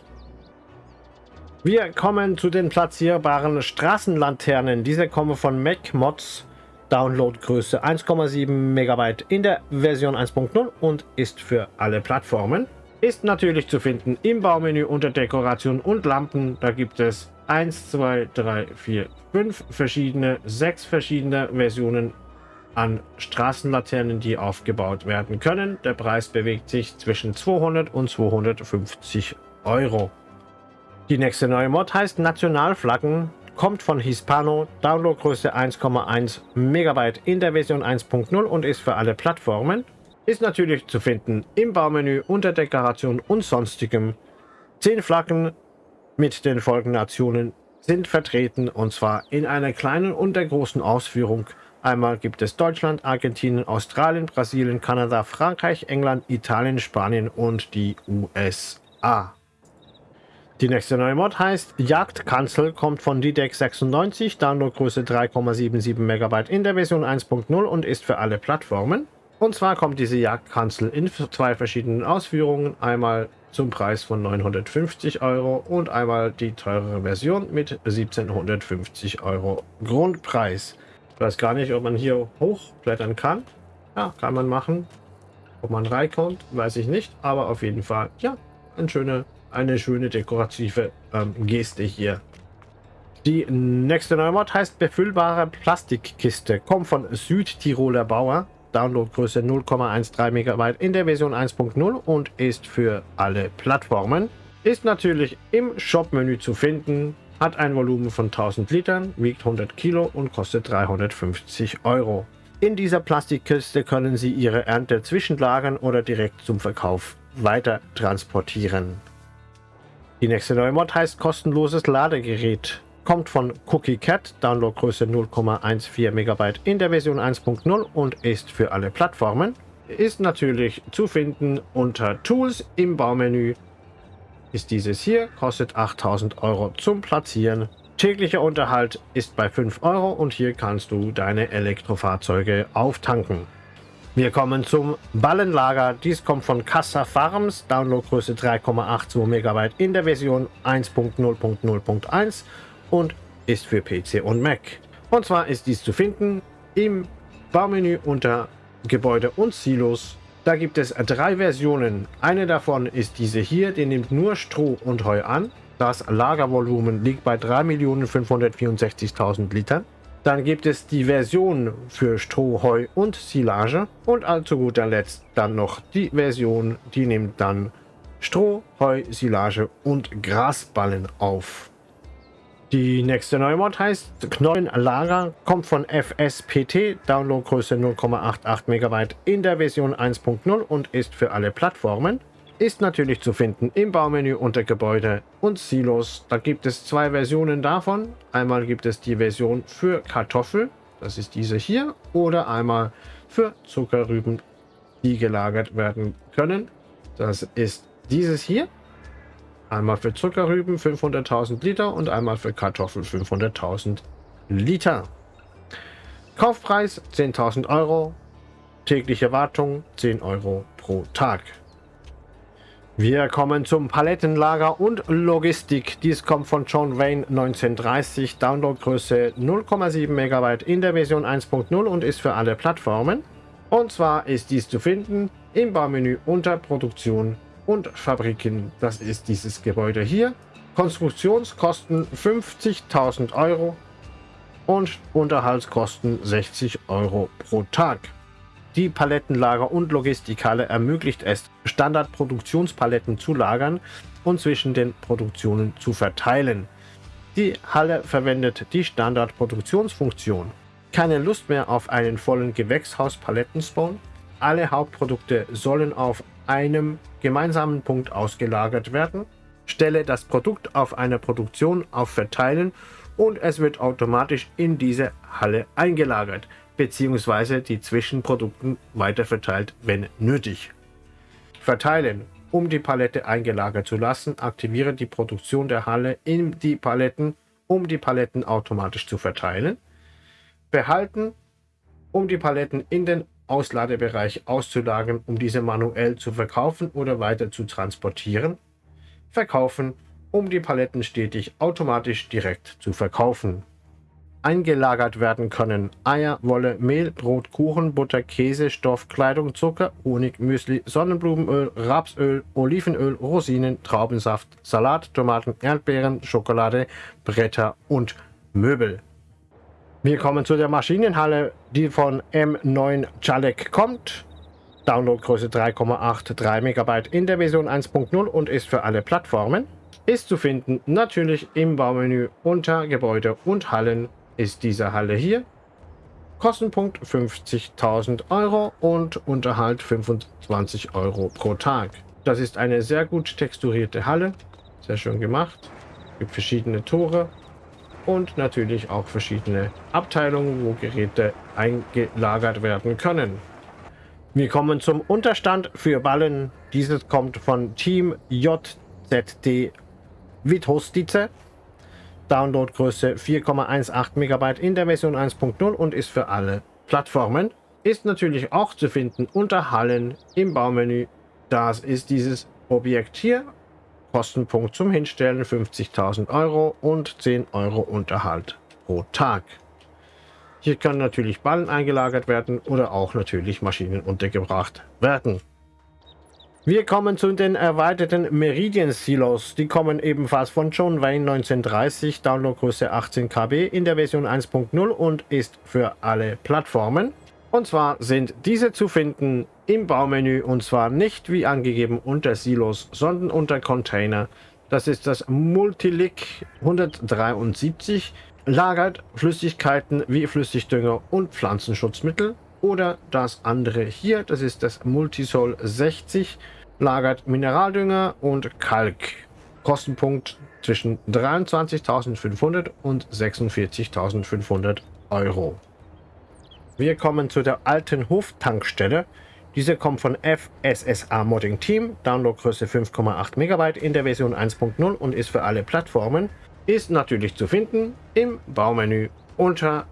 Wir kommen zu den platzierbaren Straßenlaternen. Diese kommen von Mac Mods. Downloadgröße 1,7 Megabyte in der Version 1.0 und ist für alle Plattformen. Ist natürlich zu finden im Baumenü unter Dekoration und Lampen. Da gibt es 1, 2, 3, 4, 5 verschiedene, 6 verschiedene Versionen an Straßenlaternen, die aufgebaut werden können. Der Preis bewegt sich zwischen 200 und 250 Euro. Die nächste neue Mod heißt Nationalflaggen, kommt von Hispano, Downloadgröße 1,1 Megabyte in der Version 1.0 und ist für alle Plattformen. Ist natürlich zu finden im Baumenü unter Dekoration und sonstigem. 10 Flaggen mit den folgenden Nationen sind vertreten und zwar in einer kleinen und der großen Ausführung. Einmal gibt es Deutschland, Argentinien, Australien, Brasilien, Kanada, Frankreich, England, Italien, Spanien und die USA. Die nächste neue Mod heißt Jagdkanzel, kommt von DDEC 96, Downloadgröße 3,77 MB in der Version 1.0 und ist für alle Plattformen. Und zwar kommt diese Jagdkanzel in zwei verschiedenen Ausführungen. Einmal zum Preis von 950 Euro und einmal die teurere Version mit 1750 Euro Grundpreis. Ich weiß gar nicht, ob man hier hochblättern kann. Ja, kann man machen. Ob man reinkommt, weiß ich nicht, aber auf jeden Fall, ja, eine schöne, eine schöne dekorative ähm, Geste hier. Die nächste Neumod heißt befüllbare Plastikkiste, kommt von Südtiroler Bauer, Downloadgröße 0,13 MB in der Version 1.0 und ist für alle Plattformen. Ist natürlich im Shop-Menü zu finden, hat ein Volumen von 1000 Litern, wiegt 100 Kilo und kostet 350 Euro. In dieser Plastikkiste können Sie Ihre Ernte zwischenlagern oder direkt zum Verkauf weiter transportieren. Die nächste neue Mod heißt kostenloses Ladegerät. Kommt von Cookie Cat, Downloadgröße 0,14 MB in der Version 1.0 und ist für alle Plattformen. Ist natürlich zu finden unter Tools im Baumenü. Ist dieses hier, kostet 8000 Euro zum Platzieren. Täglicher Unterhalt ist bei 5 Euro und hier kannst du deine Elektrofahrzeuge auftanken. Wir kommen zum Ballenlager. Dies kommt von Casa Farms, Downloadgröße 3,82 MB in der Version 1.0.0.1 und ist für PC und Mac. Und zwar ist dies zu finden im Baumenü unter Gebäude und Silos. Da gibt es drei Versionen. Eine davon ist diese hier, die nimmt nur Stroh und Heu an. Das Lagervolumen liegt bei 3.564.000 Litern. Dann gibt es die Version für Stroh, Heu und Silage. Und zu guter Letzt dann noch die Version, die nimmt dann Stroh, Heu, Silage und Grasballen auf. Die nächste Neumod heißt Knollenlager, kommt von FSPT, Downloadgröße 0,88 MB in der Version 1.0 und ist für alle Plattformen. Ist natürlich zu finden im Baumenü unter Gebäude und Silos. Da gibt es zwei Versionen davon. Einmal gibt es die Version für Kartoffel, das ist diese hier, oder einmal für Zuckerrüben, die gelagert werden können. Das ist dieses hier. Einmal für Zuckerrüben 500.000 Liter und einmal für Kartoffeln 500.000 Liter. Kaufpreis 10.000 Euro. Tägliche Wartung 10 Euro pro Tag. Wir kommen zum Palettenlager und Logistik. Dies kommt von John Wayne 1930, Downloadgröße 0,7 MB in der Version 1.0 und ist für alle Plattformen. Und zwar ist dies zu finden im Baumenü unter Produktion und Fabriken. Das ist dieses Gebäude hier. Konstruktionskosten 50.000 Euro und Unterhaltskosten 60 Euro pro Tag. Die Palettenlager- und Logistikhalle ermöglicht es, Standardproduktionspaletten zu lagern und zwischen den Produktionen zu verteilen. Die Halle verwendet die Standardproduktionsfunktion. Keine Lust mehr auf einen vollen Gewächshaus-Palettenspawn? Alle Hauptprodukte sollen auf einem gemeinsamen Punkt ausgelagert werden. Stelle das Produkt auf einer Produktion auf Verteilen und es wird automatisch in diese Halle eingelagert bzw. die Zwischenprodukten weiterverteilt, wenn nötig. Verteilen. Um die Palette eingelagert zu lassen, aktiviere die Produktion der Halle in die Paletten, um die Paletten automatisch zu verteilen. Behalten, um die Paletten in den Ausladebereich auszulagern, um diese manuell zu verkaufen oder weiter zu transportieren. Verkaufen, um die Paletten stetig automatisch direkt zu verkaufen. Eingelagert werden können Eier, Wolle, Mehl, Brot, Kuchen, Butter, Käse, Stoff, Kleidung, Zucker, Honig, Müsli, Sonnenblumenöl, Rapsöl, Olivenöl, Rosinen, Traubensaft, Salat, Tomaten, Erdbeeren, Schokolade, Bretter und Möbel. Wir kommen zu der Maschinenhalle, die von M9 Chalek kommt. Downloadgröße 3,83 MB in der Version 1.0 und ist für alle Plattformen. Ist zu finden natürlich im Baumenü unter Gebäude und Hallen ist diese Halle hier. Kostenpunkt 50.000 Euro und Unterhalt 25 Euro pro Tag. Das ist eine sehr gut texturierte Halle. Sehr schön gemacht. Es gibt verschiedene Tore und natürlich auch verschiedene Abteilungen, wo Geräte eingelagert werden können. Wir kommen zum Unterstand für Ballen. Dieses kommt von Team JZD Withostice. Downloadgröße 4,18 MB in der Version 1.0 und ist für alle Plattformen. Ist natürlich auch zu finden unter Hallen im Baumenü. Das ist dieses Objekt hier Kostenpunkt zum Hinstellen 50.000 Euro und 10 Euro Unterhalt pro Tag. Hier können natürlich Ballen eingelagert werden oder auch natürlich Maschinen untergebracht werden. Wir kommen zu den erweiterten Meridian Silos. Die kommen ebenfalls von John Wayne 1930, Downloadgröße 18 KB in der Version 1.0 und ist für alle Plattformen. Und zwar sind diese zu finden im Baumenü und zwar nicht wie angegeben unter Silos, sondern unter Container. Das ist das Multilic 173, lagert Flüssigkeiten wie Flüssigdünger und Pflanzenschutzmittel oder das andere hier, das ist das Multisol 60, lagert Mineraldünger und Kalk. Kostenpunkt zwischen 23.500 und 46.500 Euro. Wir kommen zu der alten Hoftankstelle. Diese kommt von FSSA Modding Team, Downloadgröße 5,8 MB in der Version 1.0 und ist für alle Plattformen. Ist natürlich zu finden im Baumenü unter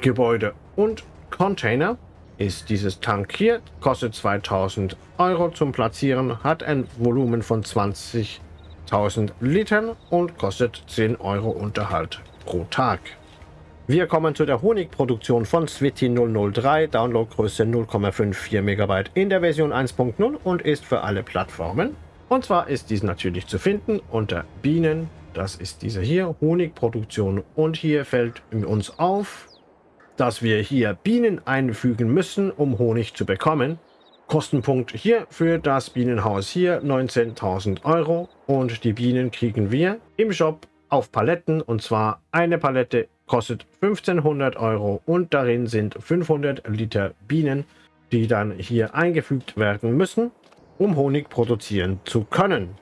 Gebäude und Container ist dieses Tank hier, kostet 2000 Euro zum Platzieren, hat ein Volumen von 20.000 Litern und kostet 10 Euro Unterhalt pro Tag. Wir kommen zu der Honigproduktion von Switty 003, Downloadgröße 0,54 MB in der Version 1.0 und ist für alle Plattformen. Und zwar ist dies natürlich zu finden unter Bienen, das ist diese hier, Honigproduktion und hier fällt uns auf, dass wir hier Bienen einfügen müssen, um Honig zu bekommen. Kostenpunkt hier für das Bienenhaus hier 19.000 Euro und die Bienen kriegen wir im Shop auf Paletten und zwar eine Palette kostet 1500 Euro und darin sind 500 Liter Bienen, die dann hier eingefügt werden müssen, um Honig produzieren zu können.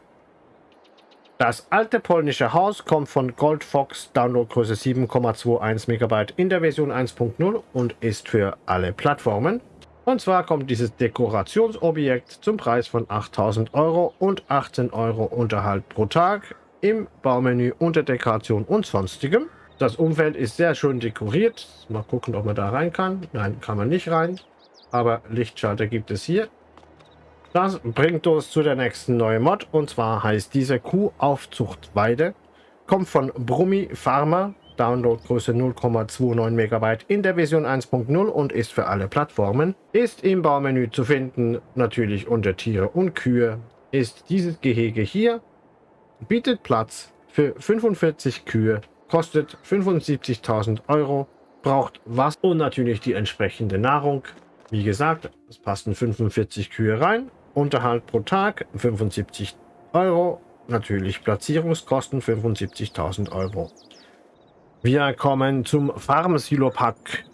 Das alte polnische Haus kommt von Goldfox, Downloadgröße 7,21 MB in der Version 1.0 und ist für alle Plattformen. Und zwar kommt dieses Dekorationsobjekt zum Preis von 8000 Euro und 18 Euro Unterhalt pro Tag im Baumenü unter Dekoration und sonstigem. Das Umfeld ist sehr schön dekoriert. Mal gucken, ob man da rein kann. Nein, kann man nicht rein. Aber Lichtschalter gibt es hier. Das bringt uns zu der nächsten neuen Mod und zwar heißt diese Kuhaufzuchtweide. Kommt von Brummi Pharma, Downloadgröße 0,29 MB in der Version 1.0 und ist für alle Plattformen. Ist im Baumenü zu finden, natürlich unter Tiere und Kühe. Ist dieses Gehege hier, bietet Platz für 45 Kühe, kostet 75.000 Euro, braucht Wasser und natürlich die entsprechende Nahrung. Wie gesagt, es passen 45 Kühe rein Unterhalt pro Tag 75 Euro. Natürlich Platzierungskosten 75.000 Euro. Wir kommen zum Farm Silo Pack.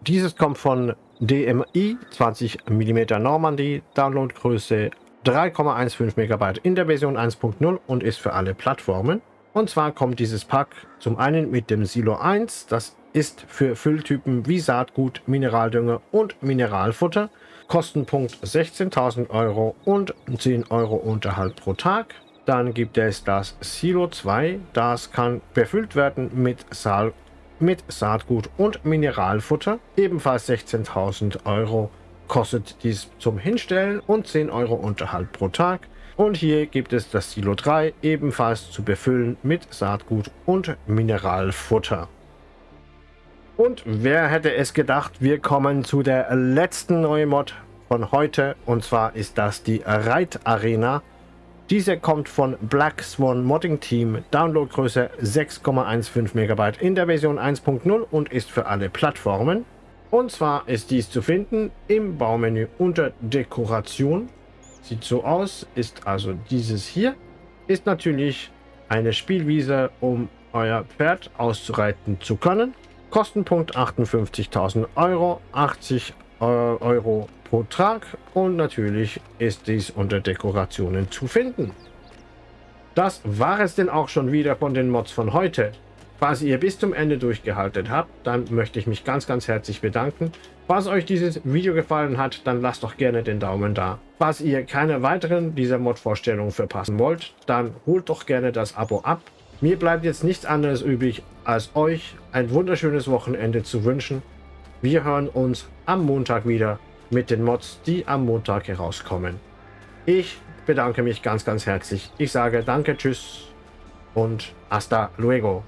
Dieses kommt von DMI 20 mm Normandy, Downloadgröße 3,15 MB in der Version 1.0 und ist für alle Plattformen. Und zwar kommt dieses Pack zum einen mit dem Silo 1, das ist für Fülltypen wie Saatgut, Mineraldünger und Mineralfutter Kostenpunkt 16.000 Euro und 10 Euro Unterhalt pro Tag. Dann gibt es das Silo 2, das kann befüllt werden mit, Saal, mit Saatgut und Mineralfutter. Ebenfalls 16.000 Euro kostet dies zum Hinstellen und 10 Euro Unterhalt pro Tag. Und hier gibt es das Silo 3, ebenfalls zu befüllen mit Saatgut und Mineralfutter. Und wer hätte es gedacht, wir kommen zu der letzten neuen Mod von heute. Und zwar ist das die Reit Arena. Diese kommt von Black Swan Modding Team, Downloadgröße 6,15 MB in der Version 1.0 und ist für alle Plattformen. Und zwar ist dies zu finden im Baumenü unter Dekoration. Sieht so aus, ist also dieses hier. Ist natürlich eine Spielwiese, um euer Pferd auszureiten zu können. Kostenpunkt 58.000 Euro, 80 äh, Euro pro Tag und natürlich ist dies unter Dekorationen zu finden. Das war es denn auch schon wieder von den Mods von heute. Falls ihr bis zum Ende durchgehalten habt, dann möchte ich mich ganz, ganz herzlich bedanken. Falls euch dieses Video gefallen hat, dann lasst doch gerne den Daumen da. Falls ihr keine weiteren dieser Mod-Vorstellungen verpassen wollt, dann holt doch gerne das Abo ab mir bleibt jetzt nichts anderes übrig, als euch ein wunderschönes Wochenende zu wünschen. Wir hören uns am Montag wieder mit den Mods, die am Montag herauskommen. Ich bedanke mich ganz, ganz herzlich. Ich sage danke, tschüss und hasta luego.